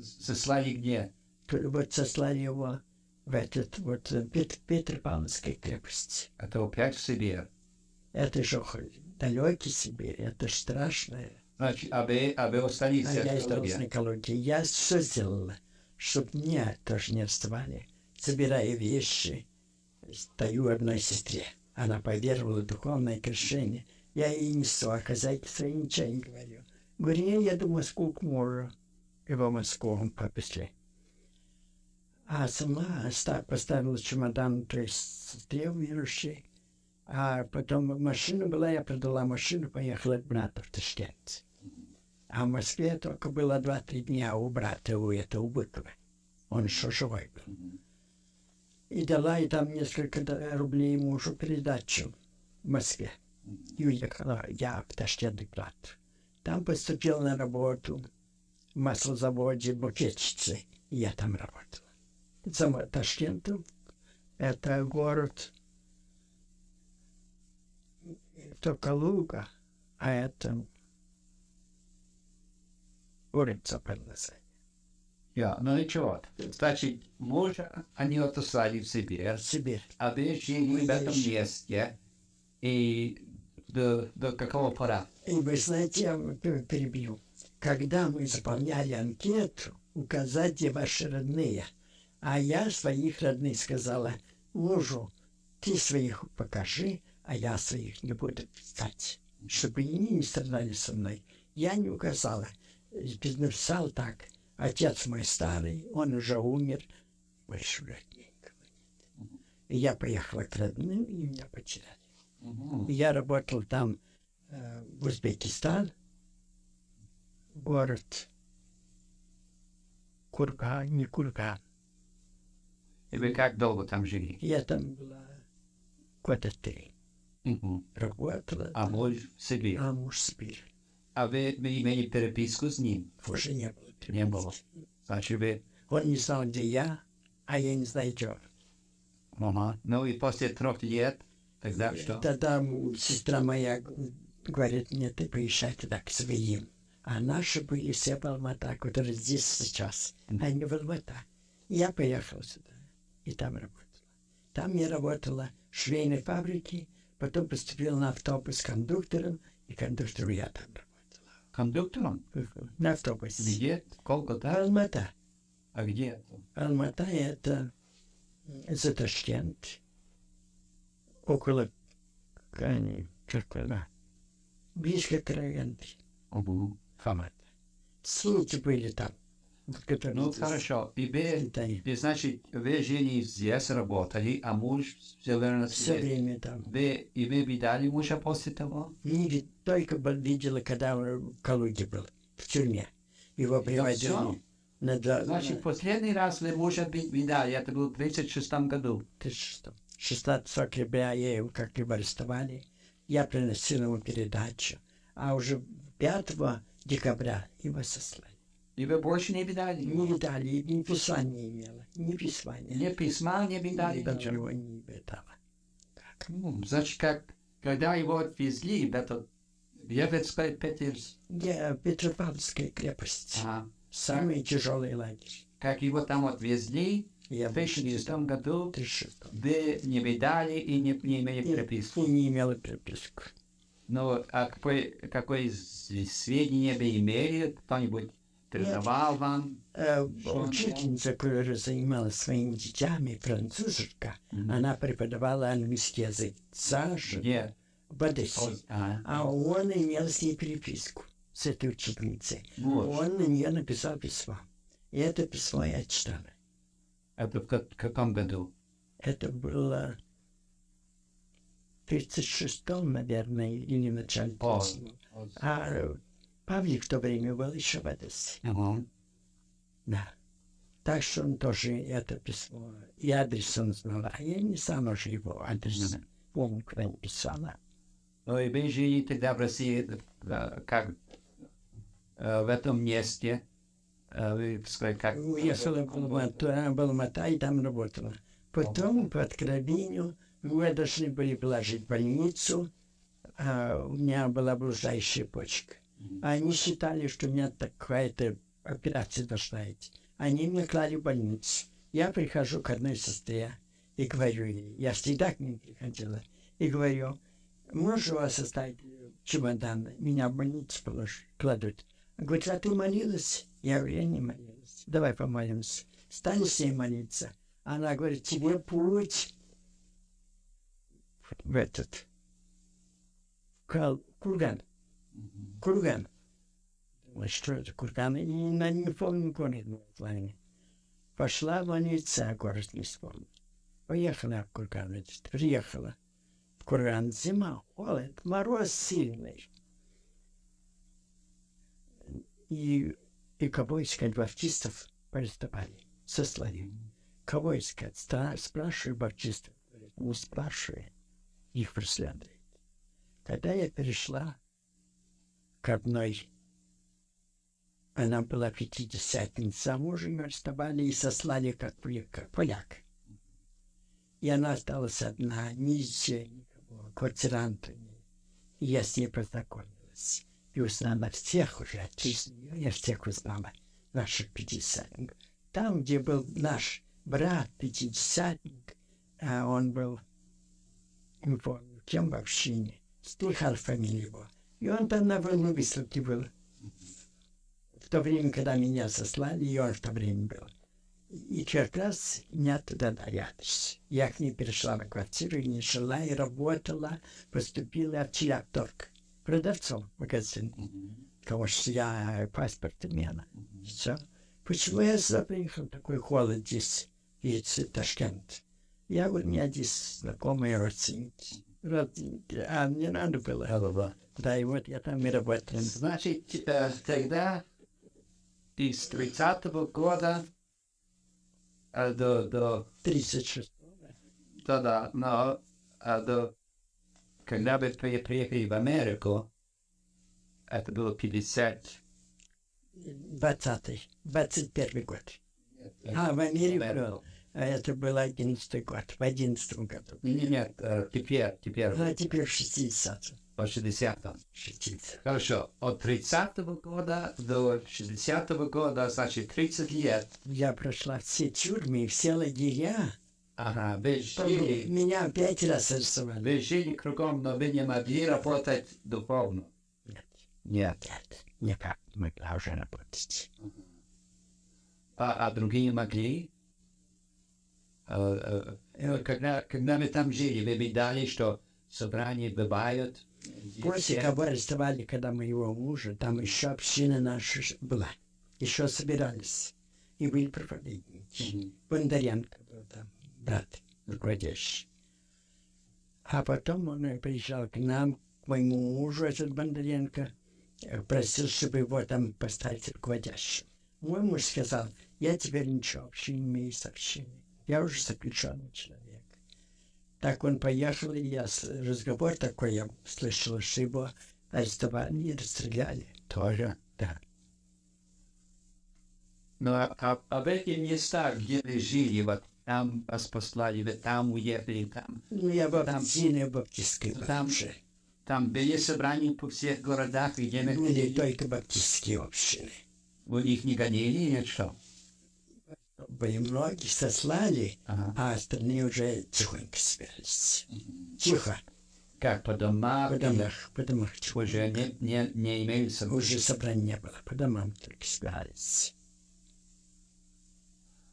Сослали где? Вот сослали его в этот вот Пет- Петропавловской крепости. Это опять в Сибирь. Это же далекий Сибирь, это ж страшное. Значит, а вы, а вы остались А я остался на Калуге. Я все сделала, чтобы меня тоже не отставали. Собираю вещи, стою одной сестре. Она поверовала в духовное крещение. Я ей несу, а хозяйке ничего не говорю. Говорю, я еду в Москву к мужу. И в Москву побыстрее. А сама оста- поставила чемодан, то есть сестре умершей. А потом машина была, я продала машину, поехала к брату в Ташкент. А в Москве только было два-три дня у брата, у этого Быкова. Он еще живой был. И дала и там несколько рублей мужу передачу в Москве. И уехала я в Ташкент к брату. Там поступил на работу в маслозаводе букетчицы. Я там работала. За Ташкентом это город это Калуга, а это улица Перлеса. Я, ну ничего. Значит, мужа они отослали в Сибирь, Сибирь. а вы жили в этом месте. И до, до какого пора? И вы знаете, я перебью. Когда мы заполняли анкету, указать, где ваши родные. А я своих родных сказала мужу, ты своих покажи, а я своих не буду писать, чтобы они не страдали со мной. Я не указала. И Написал так. Отец мой старый, он уже умер, больше родненького нет. И я поехала к родным, и меня потеряли. Я работал там э, в Узбекистан, город Курган, не Курган. И вы как долго там жили? Я там была года три. Мгм. работала, А муж в Сибирь. а муж в Сибирь. А вы, вы имели переписку с ним? Уже не было. Не было. Вы... Он не знал, где я, а я не знаю, он. Ага. Ну и после трех лет, тогда что? Тогда сестра моя говорит мне, ты поезжай туда к своим. А наши были все в Алмата, которые здесь сейчас. Они в Алмата. Я поехал сюда и там работала. Там я работала в швейной фабрике, потом поступил на автобус кондуктором, и кондуктором я там Кондуктором? На автобусе. Где? Сколько да? Алмата. А где? Алмата это за Ташкент. Около Черкала. Близко к Раенте. Угу. Хамат. Сети были там. Ну, хорошо. И вы, и, значит, вы жили здесь, работали, а муж все время Все время там. Вы, и вы видали мужа после того? Не только видела, когда он в Калуге был, в тюрьме. Его приводили на. Значит, последний раз вы мужа ви- видали, это было в 36 году. Ты что? 16 октября я его как бы арестовали. Я приносил ему передачу. А уже 5 декабря его сослали. И вы больше не видали? Не видали, ни письма не имела. Ни письма не Ни письма не видали? Ничего не видала. Ну, Значит, как, когда его отвезли в этот Евецкий Петерс, Я Петропавловская крепость. ага, Самый тяжелый лагерь. как его там отвезли, Я в был 36 году 36 вы не видали и не, не имели И, переписку. и не имела переписку. Но а какой с- сведения вы имели? Кто-нибудь передавал вам? Э, Учительница, которая занималась своими детьми, француженка, она преподавала английский язык. Саша Где? в Одессе. А, А он имел с ней переписку, с этой учительницей. вот. Он на нее написал письмо. И это письмо я читала. Это в ка- каком году? Это было в 36-м, наверное, или начале О. 37-м. А э, Павлик в то время был еще в Одессе. Ага. Да. Так что он тоже это письмо, и адрес он знал. А я не сам уже его адрес. Мгм. Помню, когда писала. Ну и вы жили тогда в России, э, как э, в этом месте, э, вы сказали, как... Уехала в Алмату, а, в Алмата и там работала. Потом по откровению мы должны были положить в больницу. а у меня была блуждающая почка. Они считали, что у меня такая-то операция должна идти. Они меня клали в больницу. Я прихожу к одной сестре и говорю ей, я всегда к ней приходила, и говорю, можно у вас оставить чемодан, меня в больницу положить, кладут. Говорит, а ты молилась? Я говорю, я не молилась. Давай помолимся. Стали с ней молиться. Она говорит, тебе путь в этот, в курган. Курган. Думаю, что это курган? И на не помню город название. Пошла в больницу, а город не вспомнил. Поехала в курган. Приехала. В курган зима, холод, мороз сильный. И, и кого искать баптистов арестовали, сослали. Кого искать? Спрашиваю баптистов. Не спрашивай, их преследуют. Когда я перешла к одной, она была пятидесятница, а мужа ее арестовали и сослали как, как поляк. И она осталась одна, ни никого, квартиранта. И я с ней познакомилась. И узнала всех уже, нее я всех узнала, наших пятидесятников. Там, где был наш брат, пятидесятник, а он был, не помню, кем в общине, слыхал фамилию его. И он там на войну выставке был. В то время, когда меня сослали, и он в то время был. И как раз меня туда адрес. Я к ней перешла на квартиру, не жила и работала, поступила в Челябторг. Продавцом в магазин. Потому что я паспорт имела. Все. Почему я сюда приехал? Такой холод здесь. Видите, Ташкент. Я говорю, у меня здесь знакомые родственники. Родственники. А мне надо было. Да, и вот я там и работал. Значит, э, тогда из 30 года э, до, до, 36. да, да, но, э, до когда вы при- приехали в Америку, это было 50... 20 21 год. А, в Америку. А это был 11 год. В 11 году. Нет, теперь, теперь, А теперь 60. По 60 60. Хорошо, от 30 года до 60 года, значит, 30 лет. Я прошла все тюрьмы, все лагеря. Ага, вы жили, Меня пять раз арестовали. вы жили кругом, но вы не могли работать духовно. Нет, Нет. нет, никак не могла уже работать. А, а другие могли? Э, э, Когда, когда вы там жили, вы видали, что собрания бывают? После кого арестовали, когда моего мужа, там еще община наша была. Еще собирались. И были проповедники. Мгм. Бондаренко был там, брат руководящий. А потом он приезжал к нам, к моему мужу, этот Бондаренко, э, просил, чтобы его там поставить руководящим. Мой муж сказал, я теперь ничего вообще не имею с общиной. Я уже заключенный человек. Так он поехал, и я разговор такой я слышал, что его арестовали и расстреляли. Тоже? Да. Ну, а, а, а в этих местах, где вы жили, вот там вас послали, вы там уехали, там, Ну, я в Там- Абтине, баптистской Там- же. там были собрания по всех городах, где вы Были только баптистские общины. Вы их не гонили, нет что? Многих сослали, Ага. а остальные уже тихонько собирались. Тихо. Как по домам? По или домам, по домам. Уже не, не, не имеются. Уже собраний не было. По домам только собирались.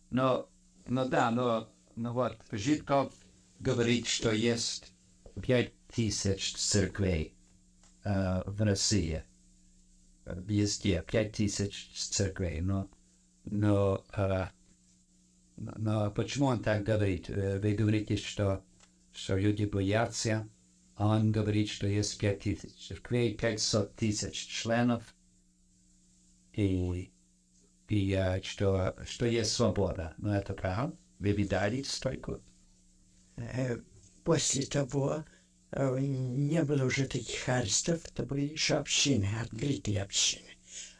Но, ну да, но, но вот Житков говорит, что есть пять тысяч церквей э, в России. Э, Везде пять тысяч церквей. Но, но, э, но, почему он так говорит? Э, Вы говорите, что, что люди боятся. а Он говорит, что есть пять тысяч церквей, пятьсот тысяч членов. И и что, что есть свобода. Но это правда? Вы видали стойку? Э, После того э, не было уже таких арестов, это были еще общины, открытые общины.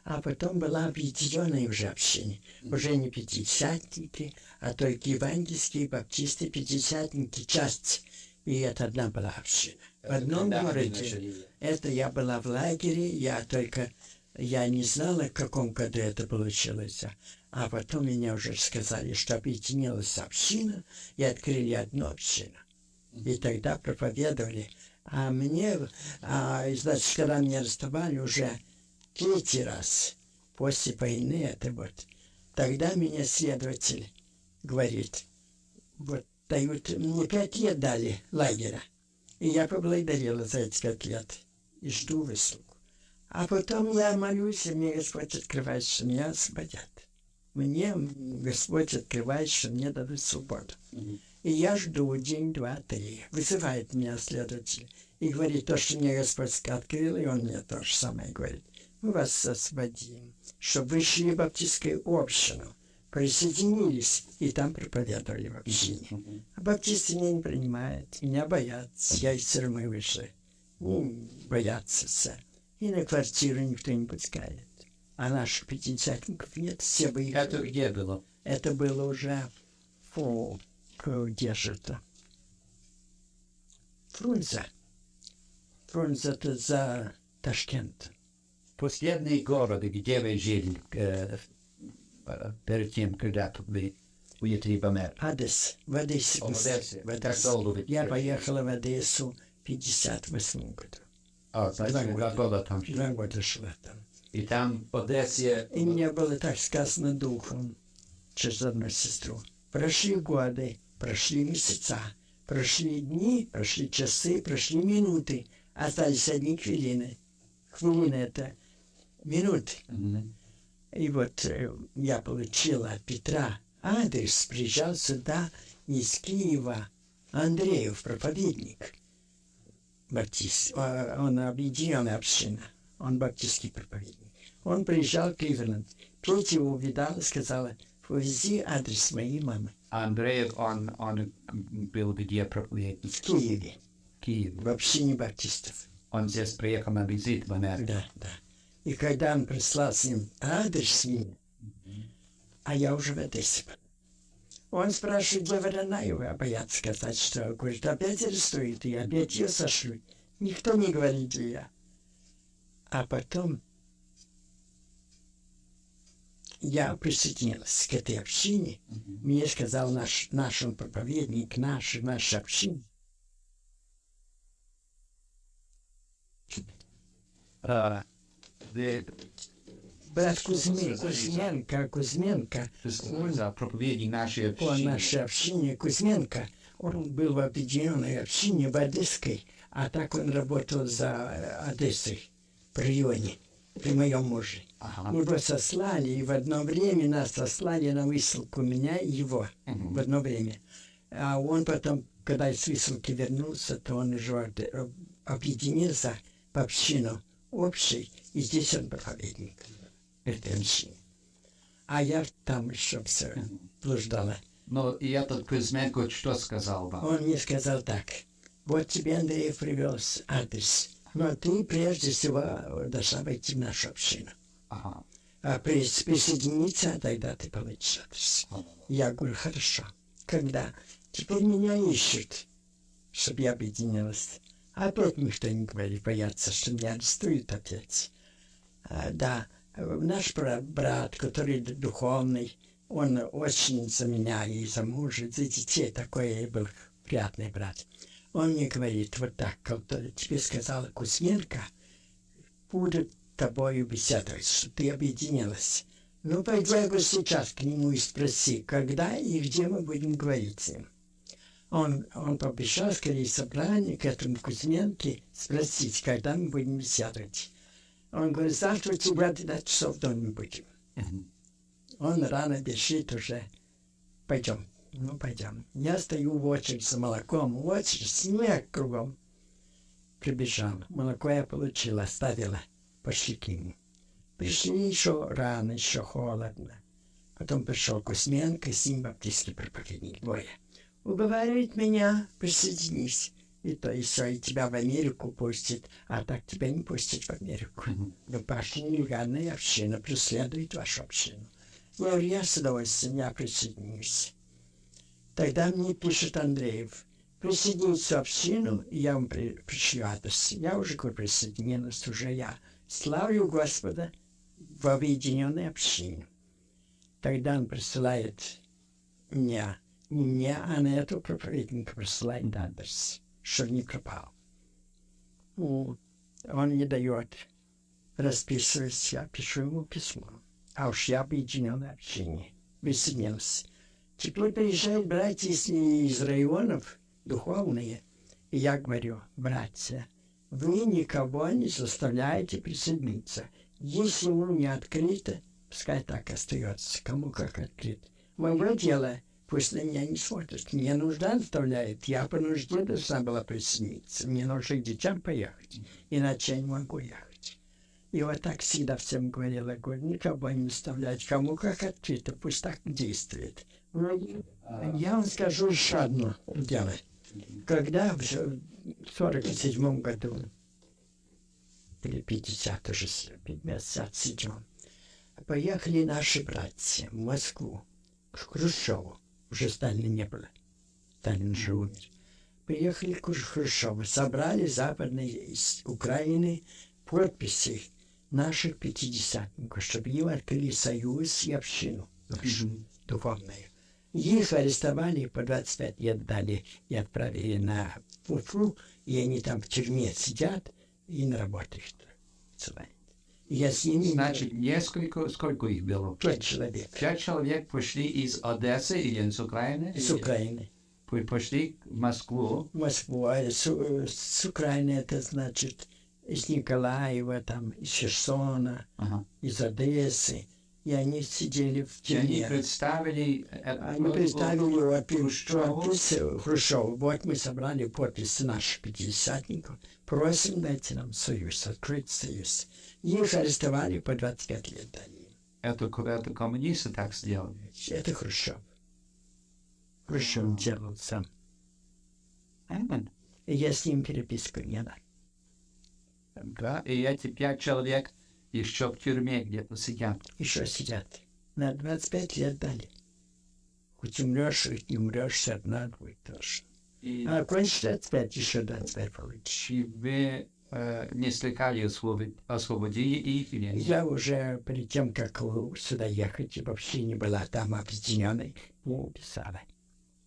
А потом была объединенная уже община. Уже не пятидесятники, а только евангельские, баптисты, пятидесятники, часть. И это одна была община. В одном городе. Это я была в лагере, я только, я не знала, в каком году это получилось. А потом меня уже сказали, что объединилась община, и открыли одну общину. И тогда проповедовали. А мне, а, значит, когда меня арестовали уже третий раз после войны, это вот, тогда меня следователь говорит, вот дают, мне пять лет дали лагеря. И я поблагодарила за эти пять лет. И жду выслугу. А потом я молюсь, и мне Господь открывает, что меня освободят. Мне Господь открывает, что мне дадут свободу. И я жду день, два, три. Вызывает меня следователь. И говорит то, что мне Господь открыл, и он мне то же самое говорит. Мы вас освободим, чтобы вы шли в баптистскую общину, присоединились, и там проповедовали в общине. А баптисты меня не принимают, меня боятся. Я из тюрьмы вышла. Ну, боятся все. И на квартиру никто не пускает. А наших пятидесятников нет, все выехали. Это где было? Это было уже фу, где же это? Фрунзе. Фрунзе это за Ташкент. Последний город, где вы жили э, перед тем, когда вы уехали в Америку. Одесс. В Одессе. В Одессе. Я поехала в Одессу в 58 году. А, Два года. года там. Два года шла там. И там в Одессе... И мне было так сказано духом через одну сестру. Прошли годы, прошли месяца, прошли дни, прошли часы, прошли минуты. Остались одни хвилины. Хвилины это минуты. Мгм. И вот э, я получила от Петра адрес, приезжал сюда из Киева Андреев, проповедник. Баптист. А, Он объединенная община. Он баптистский проповедник. Он приезжал в Кливленд. Тут его увидала и сказала, повези адрес моей мамы Андреев, он, он был где проповедник? в Киеве. Киев. в общине баптистов. Он здесь приехал на визит в Америку. Да, да. И когда он прислал с ним адрес мне, а я уже в Одессе. был. Он спрашивает, где Воронаева, а боятся сказать, что, говорит, опять арестуют, и опять ее сошлют. Никто не говорит, где я. А потом я присоединилась к этой общине. Мне сказал наш, наш он проповедник, наш, наш община. А, Брат Кузьмин, Кузьменко, Кузьменко, нашей по нашей общине Кузьменко, он был в объединенной общине в Одесской, а так он работал за э, Одессой, в районе, при моем муже. Ага. Его сослали, и в одно время нас сослали на высылку меня и его Мгм. в одно время. А он потом, когда из высылки вернулся, то он уже об- объединился в общину общей, и здесь он проповедник общины. А я там еще все блуждала. Но и этот Кузьменко что сказал вам? Он мне сказал так, вот тебе Андрей привез адрес, но ты прежде всего должна войти в нашу общину. Ага. А прис- присоединиться, а тогда ты получишь адрес. Я говорю, хорошо. Когда? Теперь меня ищут, чтобы я объединилась. Опять никто не говорит, боятся, что меня арестуют опять. А, да, э, наш брат, который духовный, он очень за меня и за мужа, за детей такой был приятный брат. Он мне говорит, вот так, как тебе сказала Кузьменко, будут тобою беседовать, что ты объединилась. Ну, пойди сейчас к нему и спроси, когда и где мы будем говорить с ним. Он, он пообещал скорее собрание к этому Кузьменке спросить, когда мы будем беседовать. Он говорит, у тебя 12 часов дома будем. Он рано бежит уже. Пойдем. Ну, пойдем. Я стою в очередь за молоком. В очередь, снег кругом. Прибежал. Молоко я получила, оставила. Пошли к нему. Пришли еще рано, еще холодно. Потом пришел Кузьменко, с ним баптистский проповедник. Двое. Уговаривает меня, присоединись. И то и все, и тебя в Америку пустит, а так тебя не пустят в Америку. Но ваша нелегальная община преследует вашу общину. Я говорю, я с удовольствием, я присоединюсь. Тогда мне пишет Андреев, присоединиться в общину, и я вам при, пришлю адрес. Я уже говорю, присоединилась, уже я. Славлю Господа в объединенной общине. Тогда он присылает мне, не мне, а на эту проповедника присылает адрес, пропал. Ну, Он не дает расписываюсь, я пишу ему письмо. А уж я объединенной общине. Присоединился. Теперь приезжают братья из, районов духовные. И я говорю, братья, вы никого не заставляете присоединиться. Если ему не открыто, пускай так остается, кому как открыто. Мое дело, пусть на меня не смотрят. Мне нужда заставляет, я по нужде должна была присоединиться. Мне нужно к детям поехать, иначе я не могу ехать. И вот так всегда всем говорила, говорю, никого не заставлять, кому как открыто, пусть так действует. Я вам скажу еще одно дело. Когда в 47 году, или 50 уже, 57 поехали наши братья в Москву, к Хрущеву, уже Сталина не было, Сталин же умер. Приехали к Хрущеву, собрали западные из Украины подписи наших пятидесятников, чтобы им открыли союз и общину нашу духовную. Их арестовали, по 25 лет дали и отправили на Уфу, и они там в тюрьме сидят и на работу их отсылают. Я с ними Значит, несколько, сколько их было? пять человек Пять человек пошли из Одессы или из Украины? или Украины. по- Пошли в Москву. в Москву, а с, э, с Украины это значит из Николаева, там, из Херсона, Ага. из Одессы. И они сидели в И они тюрьме. представили... э, Они просьбу представили Хрущеву. э, Хрущеву. Вот мы собрали подписи наших пятидесятников. Просим дайте нам союз, открыть союз. Их арестовали по 25 лет дали. Это, это коммунисты так сделали. Это Хрущев. Хрущев делал сам. Я с ним переписку не дал. Да, и эти пять человек еще в тюрьме где-то сидят. Еще сидят. На 25 лет дали. Хоть умрешь, хоть не умрешь, все одно будет тоже. И, А кончишь 25, еще 25 получишь. и вы э, не слыхали освобод- освободили их или нет? Я уже перед тем, как сюда ехать, вообще не была там объединенной, не писала.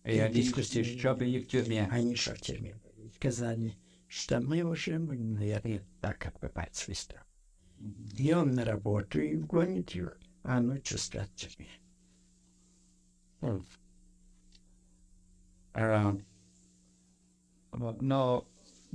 И они еще были в тюрьме. Они еще в тюрьме. Сказали, что мы уже, наверное, так отбывать свой срок. И он на работу и гонит их, а ночью спят в тюрьме. Э, но, но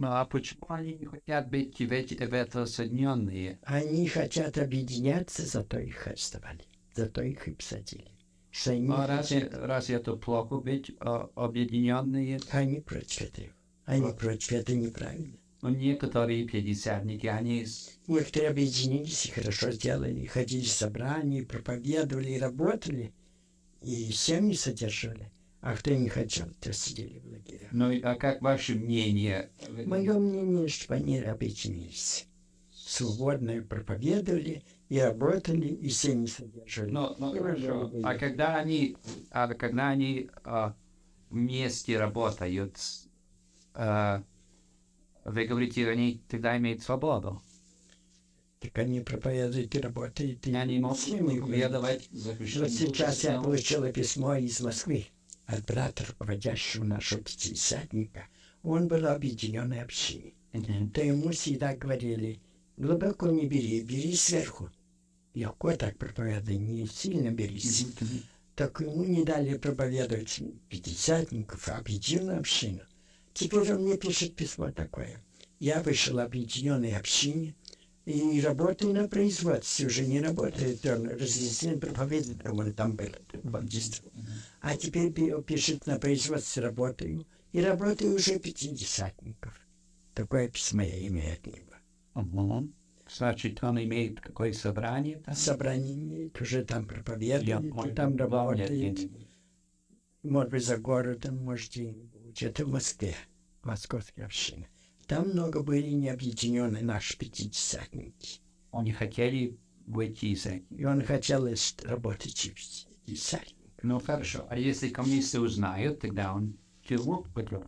а почему они не хотят быть в эти в это соединенные? Они хотят объединяться, зато их арестовали. Зато их и посадили. Что они, А разве, разве это плохо быть э, объединенные? они против этого. Они против этого неправильно. Ну, некоторые пятидесятники, они Некоторые объединились и хорошо сделали. Ходили в собрания, проповедовали и работали. И семьи содержали. А кто не хотел, то сидели в лагерях. Ну, а как ваше мнение? Мое мнение, что они объединились. Свободно проповедовали и работали, и семьи содержали. Ну, ну, И хорошо. выборы А когда они, а когда они а, вместе работают, а, вы говорите, они тогда имеют свободу. Так они проповедуют и работают. И они могут проповедовать Вот сейчас я получила письмо из Москвы от брата, руководящего нашего пятидесятника. Он был объединенной общиной. То ему всегда говорили, глубоко не бери, бери сверху. Легко так проповедуй, не сильно берись. Так ему не дали проповедовать пятидесятников, а объединенную общину. Теперь он мне пишет письмо такое. Я вышел объединенной общине и работаю на производстве. Уже не работает, он разъяснил проповедует, он там был, бандист. А теперь пи- пишет на производстве работаю. И работаю уже пятидесятников. Такое письмо я имею от него. Мгм. Значит, он имеет какое собрание? там? Собрание имеет, уже там Я проповедует, понял. там работает. нет. может быть, за городом, может. Это в Москве, московская община. Там много были необъединенные наши пятидесятники. Они хотели выйти из. И он хотел из- работать и пятидесятник. Ну, хорошо. А если коммунисты узнают, тогда он тюрьму пойдет?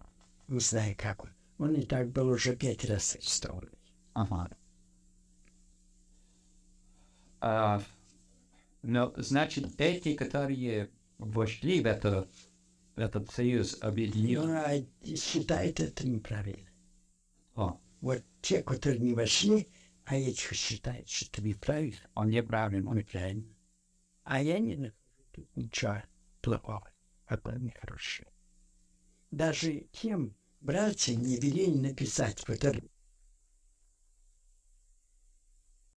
Не знаю, как он. Он и так был уже пять раз арестован. Ага. А, но, значит, эти, которые вошли в, это, в этот союз объединен... он а, считает это неправильно. О, Вот те, которые не вошли, а этих считают, что это неправильно. он неправильно. Неправильно. А я не нахожу ничего плохого. Это нехорошее. Даже тем братьям не велели написать, которые